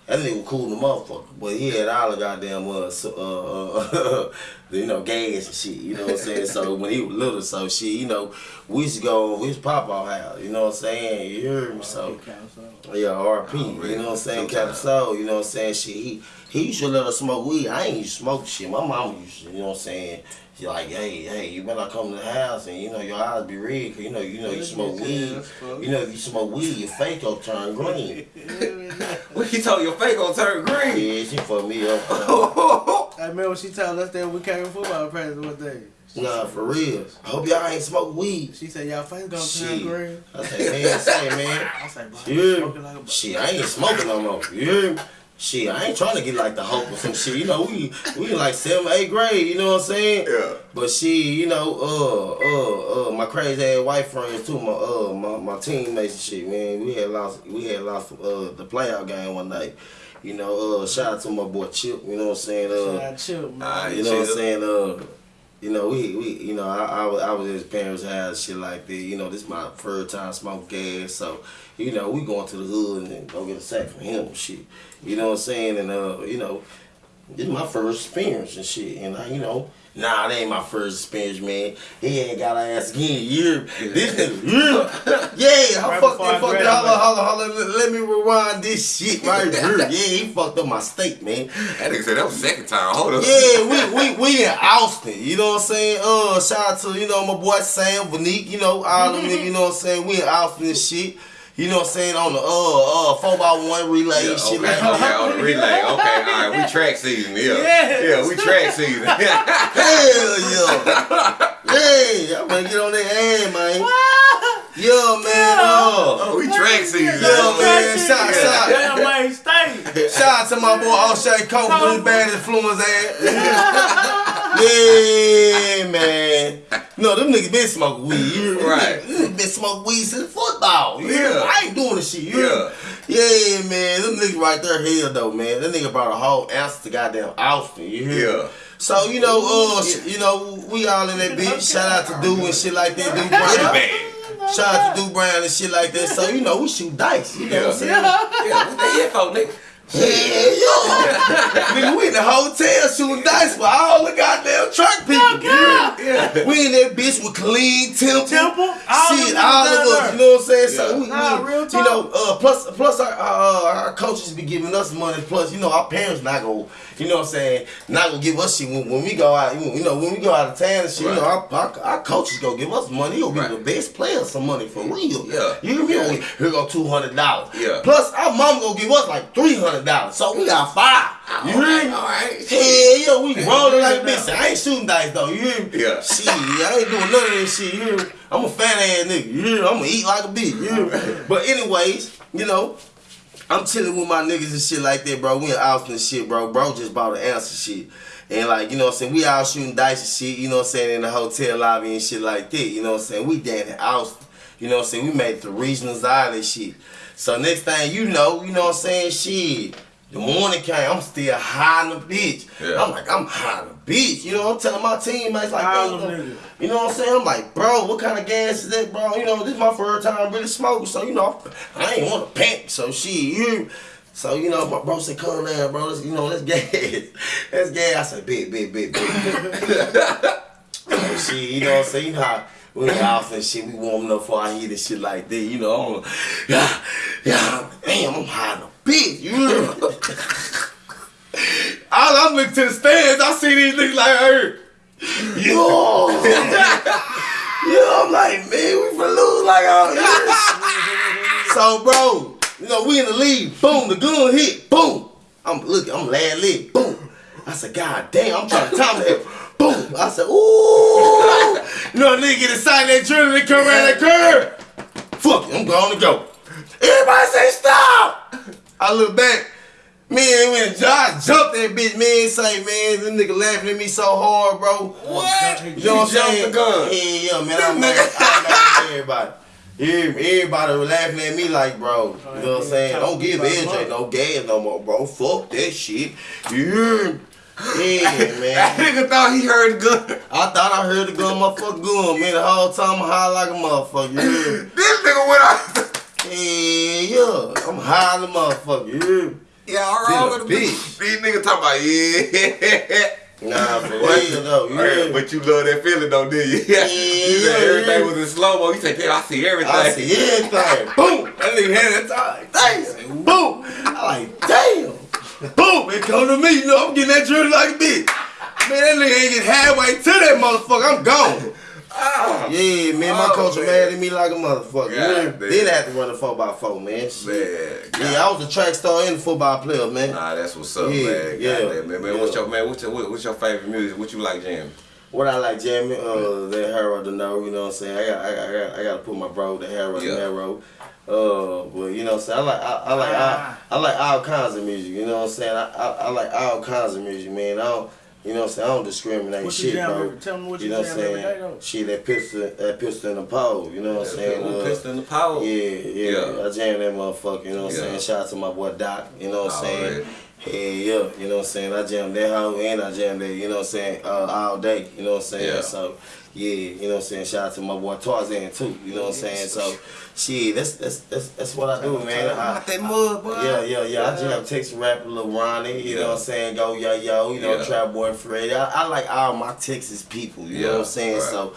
that nigga cool in the motherfucker, but he had all the goddamn, uh, so, uh, uh, you know, gas and shit, you know what I'm saying? So when he was little, so shit, you know, we used to go, we used to pop our house, you know what I'm saying? You heard me? So, yeah, RP, you know what I'm saying? Captain Soul, you know what I'm saying? Shit, he, he used to let us smoke weed. I ain't used to smoke shit. My mama used to, you know what I'm saying? She like, hey, hey, you better come to the house and you know your eyes be red, cause you know, you know you smoke weed. You know if you smoke weed, your face gon' turn green. What he told your face gonna turn green? Yeah, she fucked me up. I remember she told us that we came football practice one day. nah, for real. I hope y'all ain't smoke weed. She said, y'all face gonna turn green. I said, man, say man. I said, bro, Yeah. smoking like a Shit, I ain't smoking no more. You hear me? Shit, I ain't trying to get like the hope or some shit. You know, we we like seventh, eighth grade. You know what I'm saying? Yeah. But she, you know, uh, uh, uh, my crazy ass white friends too, my uh, my, my teammates and shit, man. We had lost, we had lost uh the playoff game one night. You know, uh, shout out to my boy Chip. You know what I'm saying? Uh, Shout out Chip, man. Alright. you know what I'm saying? Uh, you know, we, we you know, I, I, was, I was at his parents' house, shit like that. You know, this my first time smoke gas, so you know, we going to the hood and go get a sack from him, shit. You know what I'm saying? And uh, you know, this is my first experience and shit. And I, you know, nah, that ain't my first experience, man. He ain't got our ass again. You this nigga, yeah, Right I that, fucked that. Holla, holla, holla. Let, let me rewind this shit right here. Yeah, he fucked up my steak, man. That nigga said that was second time. Hold up. Yeah, we, we we in Austin. You know what I'm saying? Uh, shout out to you know my boy Sam Vanique. You know all them niggas. You know what I'm saying? We in Austin and shit. You know what I'm saying on the uh uh four by one relay Yeah, shit okay, like that. okay, on the relay. Okay, all right, we track season. Yeah, Yes. yeah, we track season. Hell yeah, Hey, I'm gonna get on that ass, man. Yeah, man. Uh, we track season. Yeah, man. Shout, shout, Damn, Wayne State. shout out to my boy O'Shea Coke with his bad influence ass. yeah, man. No, them niggas been smoking weed. You? Right. Niggas been smoking weed since football. You hear me? Yeah. I ain't doing this shit. Me? Yeah, man. Them niggas right there hell though, man. That nigga brought a whole ounce to goddamn Austin. You hear? Yeah. So you know, uh, sh- you know, we all in that bitch. Shout out to Do and shit like that. Do Brown. Shout out to Do Brown and shit like that. So you know, we shoot dice. You know what I'm saying? Yeah, what heck, for, nigga? Yeah, yeah. Nigga, we in the hotel shooting dice with all the goddamn truck people. Oh, God. Yeah. We in that bitch with clean temple. Temple? All Shit, them all of us. You know what I'm saying? So Yeah. we, Nah, we real you know, uh, plus plus our, uh, our coaches be giving us money. Plus, you know, our parents not gonna, you know what I'm saying, not gonna give us shit when, when we go out. You know, when we go out of town and shit, you know, our, our, our coaches gonna give us money. He'll give Right. the best players some money for real. Yeah. You hear me? Here go two hundred dollars. Yeah. Plus, our mom gonna give us like three hundred dollars. So we got five. You hear me? All right. Hell yeah, we rolling like this. I ain't shooting dice though. You hear me? Yeah. Shit, I ain't doing none of that shit. You hear me? I'm a fat ass nigga. You hear me? I'm gonna eat like a bitch. You hear me? But anyways, you know, I'm chilling with my niggas and shit like that, bro. We in Austin and shit, bro. Bro just bought an of shit. And like, you know what I'm saying? We out shooting dice and shit, you know what I'm saying, in the hotel lobby and shit like that. You know what I'm saying? We down in Austin. You know what I'm saying? We made to regionals island and shit. So next thing you know, you know what I'm saying? Shit. The morning came, I'm still high in the bitch. Yeah. I'm like, I'm high in the bitch. You know what I'm telling my teammates like, All "Hey, you know what I'm saying? I'm like, bro, what kind of gas is that, bro? You know, this is my first time really smoking, so you know, I ain't want to panic. So shit, you. So you know, my bro said, "Come down, bro. Let's, you know, let's gas. Let's gas." I said, "Big, big, big, big." so shit, you know what I'm saying? You know how in off and shit, we warming up for our heat and shit like that. You know, I'm, yeah, yeah, damn, I'm high in a bitch. You know? All I'm looking to the stands, I see these niggas like her. Yo, yo, I'm like, man, we finna lose like all this. so, bro, you know, we in the lead. Boom, the gun hit. Boom. I'm looking, I'm lad lit. Boom. I said, God damn, I'm trying to time it. Boom. I said, ooh. You know, nigga get excited that adrenaline come around that curve. Fuck it, I'm going to go. Everybody say stop. I look back. Man, when Josh jumped that bitch, man, say, man, this nigga laughing at me so hard, bro. What? You know what I'm saying? the gun. Yeah, yeah, man. I'm mad. I'm mad everybody. Everybody was laughing at me like, bro. You know what I'm saying? Don't give LJ no gas no more, bro. Fuck that shit. Yeah. Yeah, man. That man. nigga thought he heard the gun. I thought I heard the gun, motherfucker, gun, man. The whole time I'm high like a motherfucker. Yeah. This nigga went out. Yeah, yeah. I'm high like a motherfucker. Yeah, all Been a right with the bitch. These niggas talking about yeah. Yeah. Nah, for real though. Yeah. But you love that feeling though, did you? Yeah, you said everything yeah. was in slow mo. You said, damn, I see everything. I see everything. Boom. That nigga had that time. Damn. Boom. I like, damn. Boom. It come to me. You know, I'm getting that drill like a bitch. Man, that nigga ain't get halfway to that motherfucker. I'm gone. Ah. Yeah, man, my Oh, coach man. mad at me like a motherfucker. God Yeah, damn. then I had to run the 4x4, man. Shit. Man, Yeah, I was a track star and a football player, man. Nah, that's what's up, Yeah, man. yeah, Goddamn, man. man. What's your man? What's your what's your favorite music? What you like, Jam? What I like jamming, uh, that Harold to know, you know what I'm saying? I got, I got, I got, I got to put my bro, the Harold, Yeah. the Harold. Uh, but you know what I'm saying? I like, I, I like, I, I like all kinds of music. You know what I'm saying? I, I, I like all kinds of music, man. I don't, you know what I'm saying? I don't discriminate What shit, jam bro. every- tell me what you you know what jam I'm every saying? day, though. Shit, that pistol, that pistol in the pole. You know what I'm saying? Who Uh, pissed in the pole. yeah, yeah, Yeah. I jam that motherfucker, you know what I'm Yeah. saying? Shout out to my boy Doc, you know what I'm saying? Alright. Hell yeah, you know what I'm saying? I jam that hoe and I jam that, you know what I'm saying, uh, all day, you know what I'm saying? Yeah. So, yeah, you know what I'm saying? Shout out to my boy Tarzan too, you know what I'm saying? So, shit, that's that's that's, that's what I do, man. I, Out that mud, boy. yeah, yeah, yeah. I jam Texas rapper Lil Ronny, you know what I'm saying? Go yo yo, you know, Yeah. Trap Boy Fred. I, I like all my Texas people, you know what I'm saying? right. So,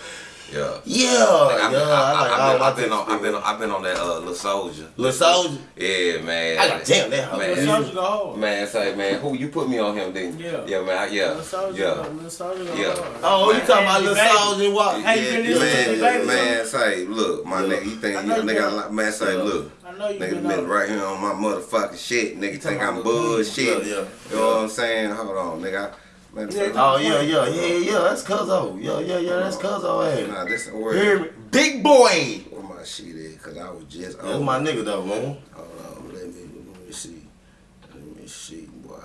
Yeah. yeah, I've yeah, been, I, I, like have all I've been Texas on, I've been, on, I've been on that uh, little soldier. Lil Soldier, Yeah, man. I got damn that hoe. Man. Lil Soldier go hard. Man, say, man, who you put me on him, didn't? Yeah. Yeah, man, I- yeah, Lil Soldier, yeah. Lil Soldier Yeah. hard. Oh, you talking about Lil Soldier? What? Hey, you been listening man, baby man, say, look, my Yeah. nigga, you think I you nigga, been- I man, say, Yeah. look, I know you nigga been been right here on my motherfucking shit. Nigga think I'm about- bullshit. Yeah, yeah. You know what I'm saying? Hold on, nigga. Yeah. Oh yeah, yeah, yeah, yeah. That's Cuzzo. Yeah, yeah, yeah. That's Cuzzo. Hey, Nah, this hear word. me, big boy. Where my shit is? Cause I was just. That's my nigga though, man. Hold on, let me let me see. Let me see, boy.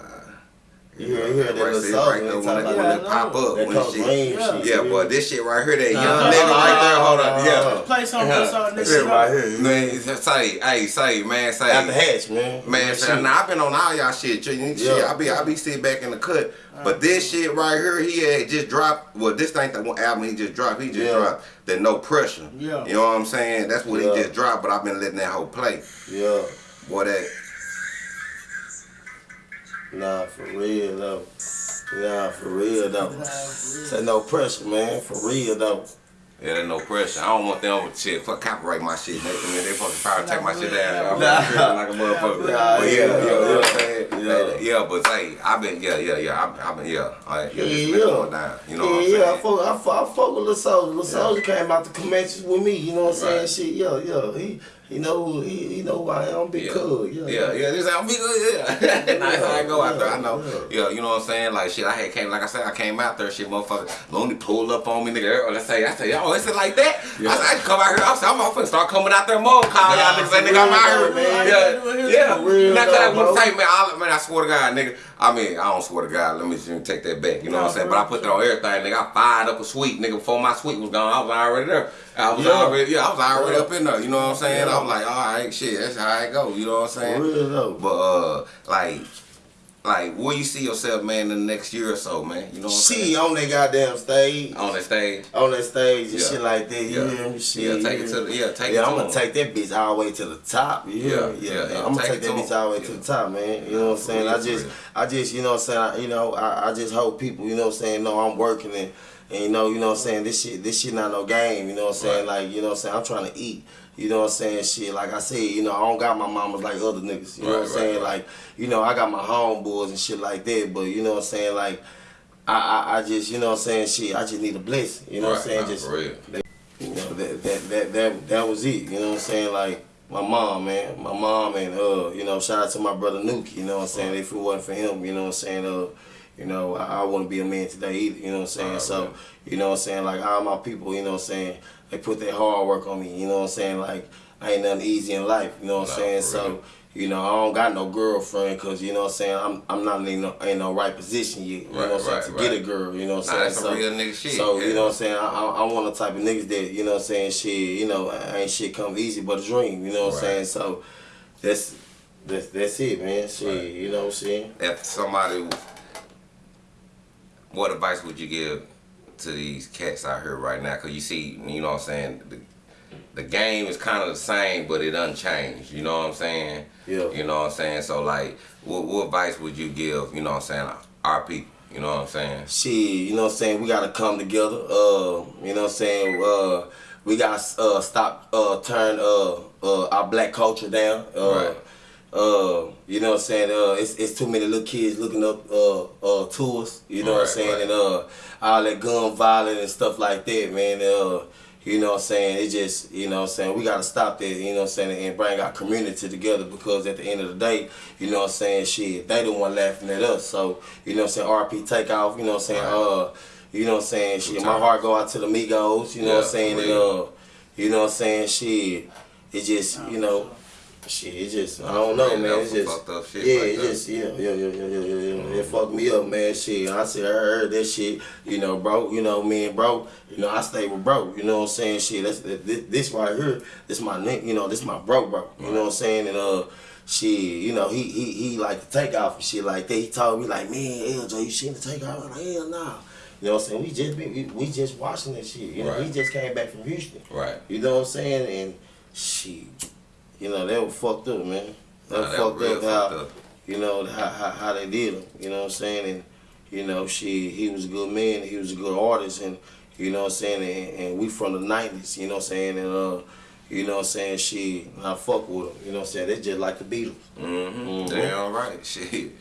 You hear- you hear that right little there, song right when there they when talk it, about when that? it pop up, That when comes shit. rain Yeah. Yeah, boy, this shit right here, that young Nah, nigga nah, right there. Hold nah, on, yeah. Play some, Yeah. play some, this This shit right here. Man, say, hey, say, man, say. At the hatch, man. Man, Shit. say, now I've been on all y'all shit. Shit, Yeah. I be, I be sitting back in the cut. But this shit right here, he had just dropped. Well, this ain't the one album he just dropped. He just Yeah. dropped the No Pressure. Yeah. You know what I'm saying? That's what Yeah. he just dropped. But I've been letting that whole play. Yeah. Boy, that. Nah, for real though. Nah, for real though. Nah, for real. Say no pressure, man. For real though. Yeah, there's no pressure. I don't want them with shit. Fuck copyright my shit. They, I mean, they fucking probably take my shit down. I'm Nah. tripping like a motherfucker. Nah, but yeah, yeah, yeah, you know what I'm yeah. saying? Yeah. Yeah, yeah but hey, I've been, yeah, yeah, yeah. I've, I've been, yeah. All right, yeah, Yeah, been yeah. going down. You know yeah, what I'm yeah, I fuck, I fuck, I fuck with Lil Soldier. Lil Soldier came out the Comanches with me, you know what I'm saying? Shit, yeah, yeah. He he know he know who I am, big Yeah. cuz. Yeah, Yeah, yeah, this how we good, yeah. That's how I go out there. I know. Yeah. Yeah, you know what I'm saying? Like shit, I had came, like I said, I came out there, shit, motherfucker. Lonely pulled up on me, nigga. Or let's say, I say, yo, is it like that? Yeah. I said, I come out here. I said, I'm finna start coming out there more. Call y'all niggas, say, nigga, I'm out here. man. Yeah, yeah. Real, Not that wouldn't bro. man, I, man, I swear to God, nigga. I mean, I don't swear to God. Let me just take that back. You know what I'm saying? But I put that on everything, nigga. I fired up a suite, nigga. Before my suite was gone, I was already there. I was Yeah. already, yeah, I was already Yeah. up in there. You know what I'm saying? Yeah. I was like, all right, shit, that's how it go. You know what I'm saying? For real though. But uh, like, like, where you see yourself, man, in the next year or so, man? You know what I'm She saying? on that goddamn stage. On that stage. on that stage and Yeah. shit like that. You Yeah. me? Shit, Yeah, take it to the- yeah, take it yeah, to I'm gonna take that bitch all the way to the top. Yeah, me? yeah, yeah, I'm gonna take take that bitch all the way Yeah. to the top, man. You know what I'm saying? I just. I just, you know what I'm saying? I, you know, I, I just hope people, you know what I'm saying, know I'm working and, and you know, you know what I'm saying? This shit, this shit not no game. You know what I'm saying? Right. Like, you know what I'm saying? I'm trying to eat. You know what I'm saying? Shit, like I said, you know, I don't got my mamas like other niggas. You know Right, what I'm saying? right, right. Like, you know, I got my homeboys and shit like that. But you know what I'm saying? Like, I, I, I just, you know what I'm saying? Shit, I just need a blessing. You know what I'm saying? Just real. you know, that, that that that that was it. You know what I'm saying? Like my mom, man, my mom, and uh, you know, shout out to my brother Nuki. You know what I'm saying? If it wasn't for him, you know what I'm saying? Uh, you know, I, I wouldn't be a man today either. You know what I'm saying? Right, so, right. you know what I'm saying? Like all my people, you know what I'm saying? They put their hard work on me. You know what I'm saying? Like I ain't nothing easy in life. You know what I'm Nah, saying? for So. You know, I don't got no girlfriend because, you know what I'm saying, I'm I'm not in no, in no right position yet, you know what I'm saying, Right, to right, get a girl, you know what I'm saying? that's some real nigga shit, So, yeah. you know what I'm saying, I, I, I'm one of the type of niggas that, you know what I'm saying, shit, you know, ain't shit come easy but a dream, you know what I'm saying? So, that's, that's, that's it, man, shit, Right. you know what I'm saying? If somebody, what advice would you give to these cats out here right now? Cause you see, you know what I'm saying, the, the game is kind of the same, but it unchanged. You know what I'm saying? Yeah. You know what I'm saying? So like, what, what advice would you give? You know what I'm saying? Our people. You know what I'm saying? Shit, you know what I'm saying? We gotta come together. Uh, you know what I'm saying? Uh, we gotta uh stop uh turn uh uh our black culture down. Uh, Right. Uh, you know what I'm saying? Uh, it's, it's too many little kids looking up uh uh to us. You know what I'm saying? right. And uh, all that gun violence and stuff like that, man. Uh, you know what I'm saying? It just, you know what I'm saying? We gotta stop that. You know what I'm saying? And bring our community together because at the end of the day, you know what I'm saying? Shit, they the one laughing at us. So you know what I'm saying? RP Takeoff. You know what I'm saying? Right. Uh, you know what I'm saying? Shit, my heart go out to the Migos. You know what I'm saying? for And uh, you know what I'm saying? Shit, it just, you know. Shit, it just, I don't know, man. It's just, fucked up shit yeah, it just, yeah, yeah, yeah, yeah, yeah, yeah, yeah. It fucked me up, man. Shit, I said, I heard that shit, you know, bro. You know, me and bro, you know, I stay with bro. You know what I'm saying? Shit, that's this, this right here. This my nigga, you know, this my bro, bro. You know what I'm saying? And uh, Shit, you know, he he he like to take off and shit like that. He told me like, man, LJ, you seen the take off? I'm like, hell nah. You know what I'm saying? We just been, we, we just watching that shit. You know, Right. we just came back from Houston. Right. You know what I'm saying? And shit, you know, they were fucked up, man. They Nah, were that fucked up how fucked up. you know how, how how they did him. You know what I'm saying? And you know, she he was a good man. He was a good artist, and you know what I'm saying. And, and we from the '90s. You know what I'm saying? And uh, you know what I'm saying. She I fuck with him. You know what I'm saying? They just like the Beatles. Mm-hmm. Mhm. Damn right. Shit.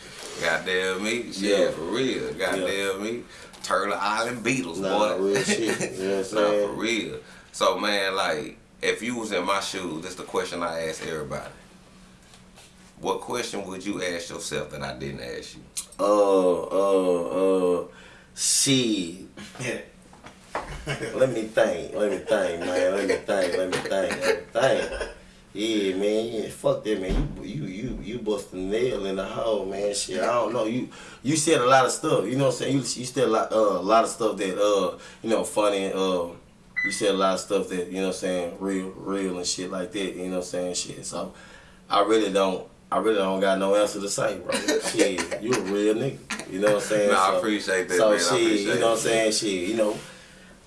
Goddamn me. Shit, Yeah. for real. Goddamn me. Turtle Island Beatles, Nah, boy. real shit. You know what I'm nah, saying? for real. So man, like, if you was in my shoes, that's the question I ask everybody. What question would you ask yourself that I didn't ask you? Uh, uh, uh, she. Let me think. Let me think, man. Let me think. Let me think. Let me think. Yeah, man. Yeah, fuck that, man. You you you you bust a nail in the hole, man. Shit, I don't know. You you said a lot of stuff. You know what I'm saying? You you said a lot uh, a lot of stuff that uh you know funny. Uh, you said a lot of stuff that you know what I'm saying real real and shit like that. You know what I'm saying? Shit. So I really don't. I really don't got no answer to say, bro. shit, you a real nigga. You know what I'm saying? Nah, I appreciate that, so man. Shit, you know what I'm saying? Shit, you know.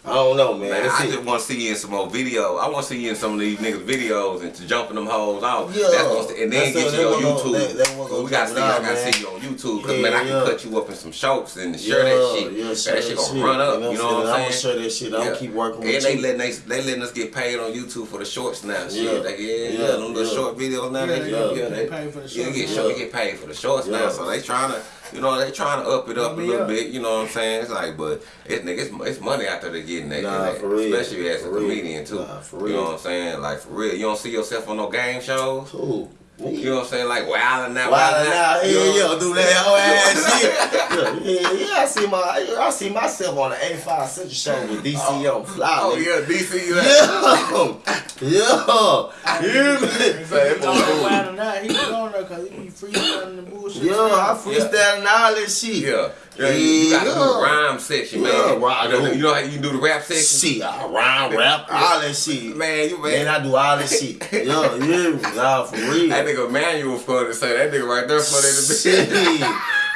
I don't know, man. Man, That's I it. just want to see you in some more videos. I want to see you in some of these niggas' videos and to jumping them hoes off. Yeah. That's gonna, and then That's get what- you on YouTube. gonna- that- that what 'Cause we gonna gotta see, it I gotta man. see you on YouTube. Cause Yeah, man, I can cut you up in some shorts and share that shit. Yeah, Man, share that shit gonna run up. You know You know what what I'm I'm saying? saying? I'm gonna share that shit. I'm Yeah. keep working with And they you. letting they, they letting us get paid on YouTube for the shorts now. Shit, Yeah. Yeah, yeah, Yeah, them little yeah. short videos now. Yeah, they, they yeah, get they, paid for the yeah, shorts get, now. get paid for the shorts now. So they trying to, you know, they trying to up it up a little bit. You know what I'm saying? It's like, but it's nigga, it's, it's money out there to getting that. Nah, real. Especially as a real. comedian too. Nah, for You know what I'm saying? Like for real. You don't see yourself on no game shows. Who? Me? You know what I'm saying? Like wilding out, Why wilding now? out. Yeah, You know yeah, what do that whole ass shit. Yeah, yeah, yeah. I see my, I see myself on the A5 Central Show with DCO. Oh. Fly, Oh nigga. yeah, DC. You that. Yeah, yeah. You hear me? He don't wild or not, he was on there because he be freestyling the bullshit. Yeah, I freestyling all that shit. Yeah. Yeah, you, you gotta do the rhyme section, man. Yeah, right, you, know, you know how you do the rap section? Shit, I rhyme, rap, all that shit. Man, you Man, man. I do all that shit. Yeah, you? Nah, for real. that nigga Manuel funny to say that nigga right there funny to be.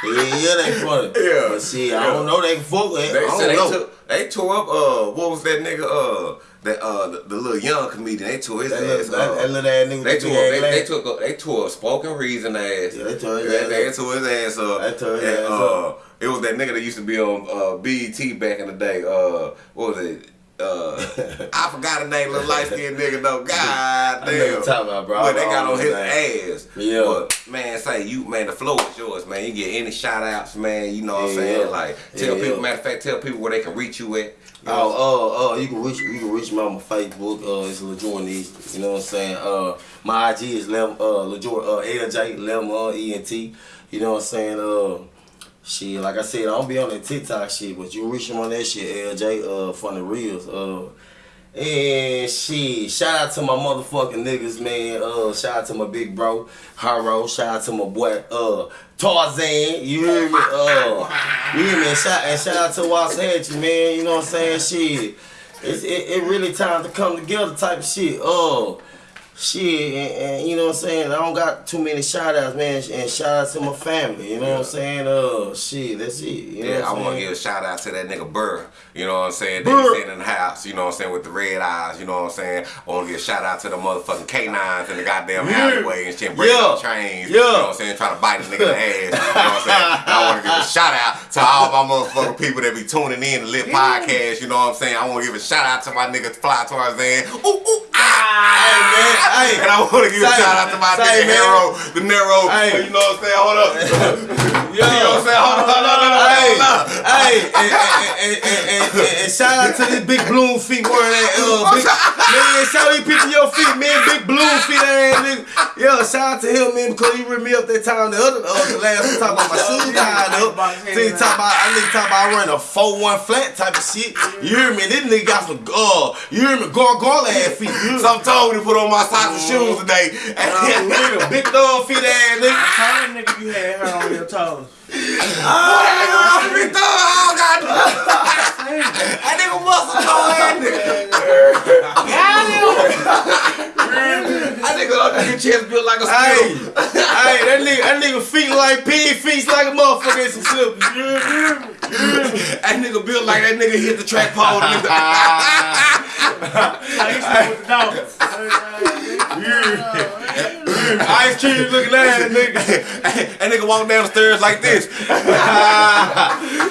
Yeah, yeah, they funny. Yeah. But see, I don't know they can fuck with it. They I said they don't know. took they tore up uh what was that nigga uh that uh the, the little young comedian they tore his That ass little, that, uh, that little ass nigga they tore they, they took a, they tore a Spoken Reasons ass Yeah, they tore his they, ass they up. tore his ass up They tore his And, ass uh, up. It was that nigga that used to be on uh BET back in the day uh what was it uh, I forgot the name, little light skinned nigga though. God damn. talking about, bro. But they got on his ass. Yeah. But man, say you man, the flow is yours, man. You get any shout outs, man. You know what I'm saying? yeah. Like tell Yeah, people, matter of fact, tell people where they can reach you at. You know Oh, oh, oh, you can reach you can reach me on my Facebook. Uh, it's LaJourne You know what I'm saying? Uh, my IG is Lem uh LaJourne uh LJ Lem uh, E N T. You know what I'm saying? Uh, shit, like I said, I don't be on that TikTok shit, but you reach him on that shit. LJ uh, from the reels. Uh, and shit, shout out to my motherfucking niggas, man. Uh, shout out to my big bro, Haro. Shout out to my boy, uh, Tarzan. You hear me? Uh, you hear me? Shout, and shout out to Waxahachie, man. You know what I'm saying? Shit, it's it, it really time to come together type of shit. Uh, shit, and, and you know what I'm saying? I don't got too many shout outs, man. And shout out to my family. You know what I'm saying? Uh, shit, that's it. You know Yeah, I I'm want to give a shout out to that nigga Burr. You know what I'm saying? Burr. he's sitting in the house. You know what I'm saying? With the red eyes. You know what I'm saying? I want to give a shout out to the motherfucking canines in the goddamn Yeah. alleyway and shit, breaking Yeah. up trains. Yeah. You know what I'm saying? Trying to bite a nigga in the ass. You know what I'm saying? I want to give a shout out to all my motherfucking people that be tuning in to Lit Podcast. You know what I'm saying? I want to give a shout out to my nigga Fly Tarzan. Ooh, ooh, ah. Hey, man, hey. And I want to give a shout out to my say, nigga man. Nero, the Nero. Hey. You know what I'm saying? Hold up. Yeah. You know what I'm saying? Hold up. hold on, hold on, Hey, hold on. hey, and, and, and, and, and, and shout out to this big bloom feet wearing that uh, big, man. Shout out to people your feet, man. Big bloom feet ass nigga. Yo, shout out to him, man, because he ripped me up that time the other uh, the last time talking about my shoes tied up. Then he talk about I nigga talk about I run a four one flat type of shit. You hear me? This nigga got some uh, you hear me? Gargoyle ass feet. You hear me? So I'm told to put on my socks and shoes today. Uh, nigga, big thumb feet ass nigga. Tell that nigga you had hair on your toes. Ah, big thumb, oh, God. That nigga muscle toe ass nigga. That nigga on your chest built like a Hey, squirrel. like pig feet like a motherfucker in some slippers. That nigga built like that nigga hit the track pole. nigga. I used to with the dogs. Ice cream looking at that nigga. that nigga walk down the stairs like this.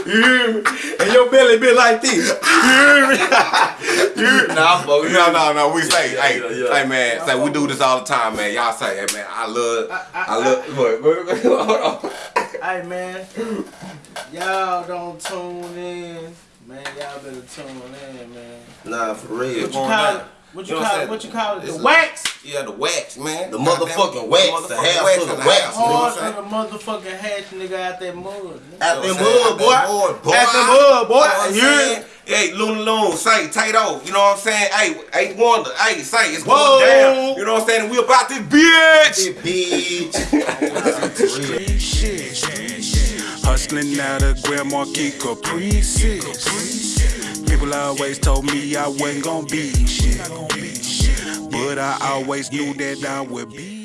You hear me? And your belly be like this. You hear me? You hear me? Nah, fuck. No, no, no. We say, hey, yeah, yeah. hey, man. Say we do this all the time, man. Y'all say, hey, man. I love, I, love. What, what, what, hold on. Hey man, y'all don't tune in. Man, y'all better tune in, man. Nah, for real. What you call it? What You you know call it? What you call it? It's The a- wax? Yeah, the wax, man. The motherfucking wax, the half wax of the wax. house, you know Hard on the motherfucking hatch, nigga, out that mud. nigga. At You them know what I'm mud, boy. saying? Boy, At them mud, boy. You know what I'm You hear me? saying? Hey, Looney Loon, say, Tato, you know what I'm saying? Hey, hey, Wonder, hey, say, it's Whoa. going down. You know what I'm saying? We about this bitch. This Bitch. Shit. Hustling out of Grand Marquis Caprices. People always told me I wasn't gonna be shit. But I always knew that I would be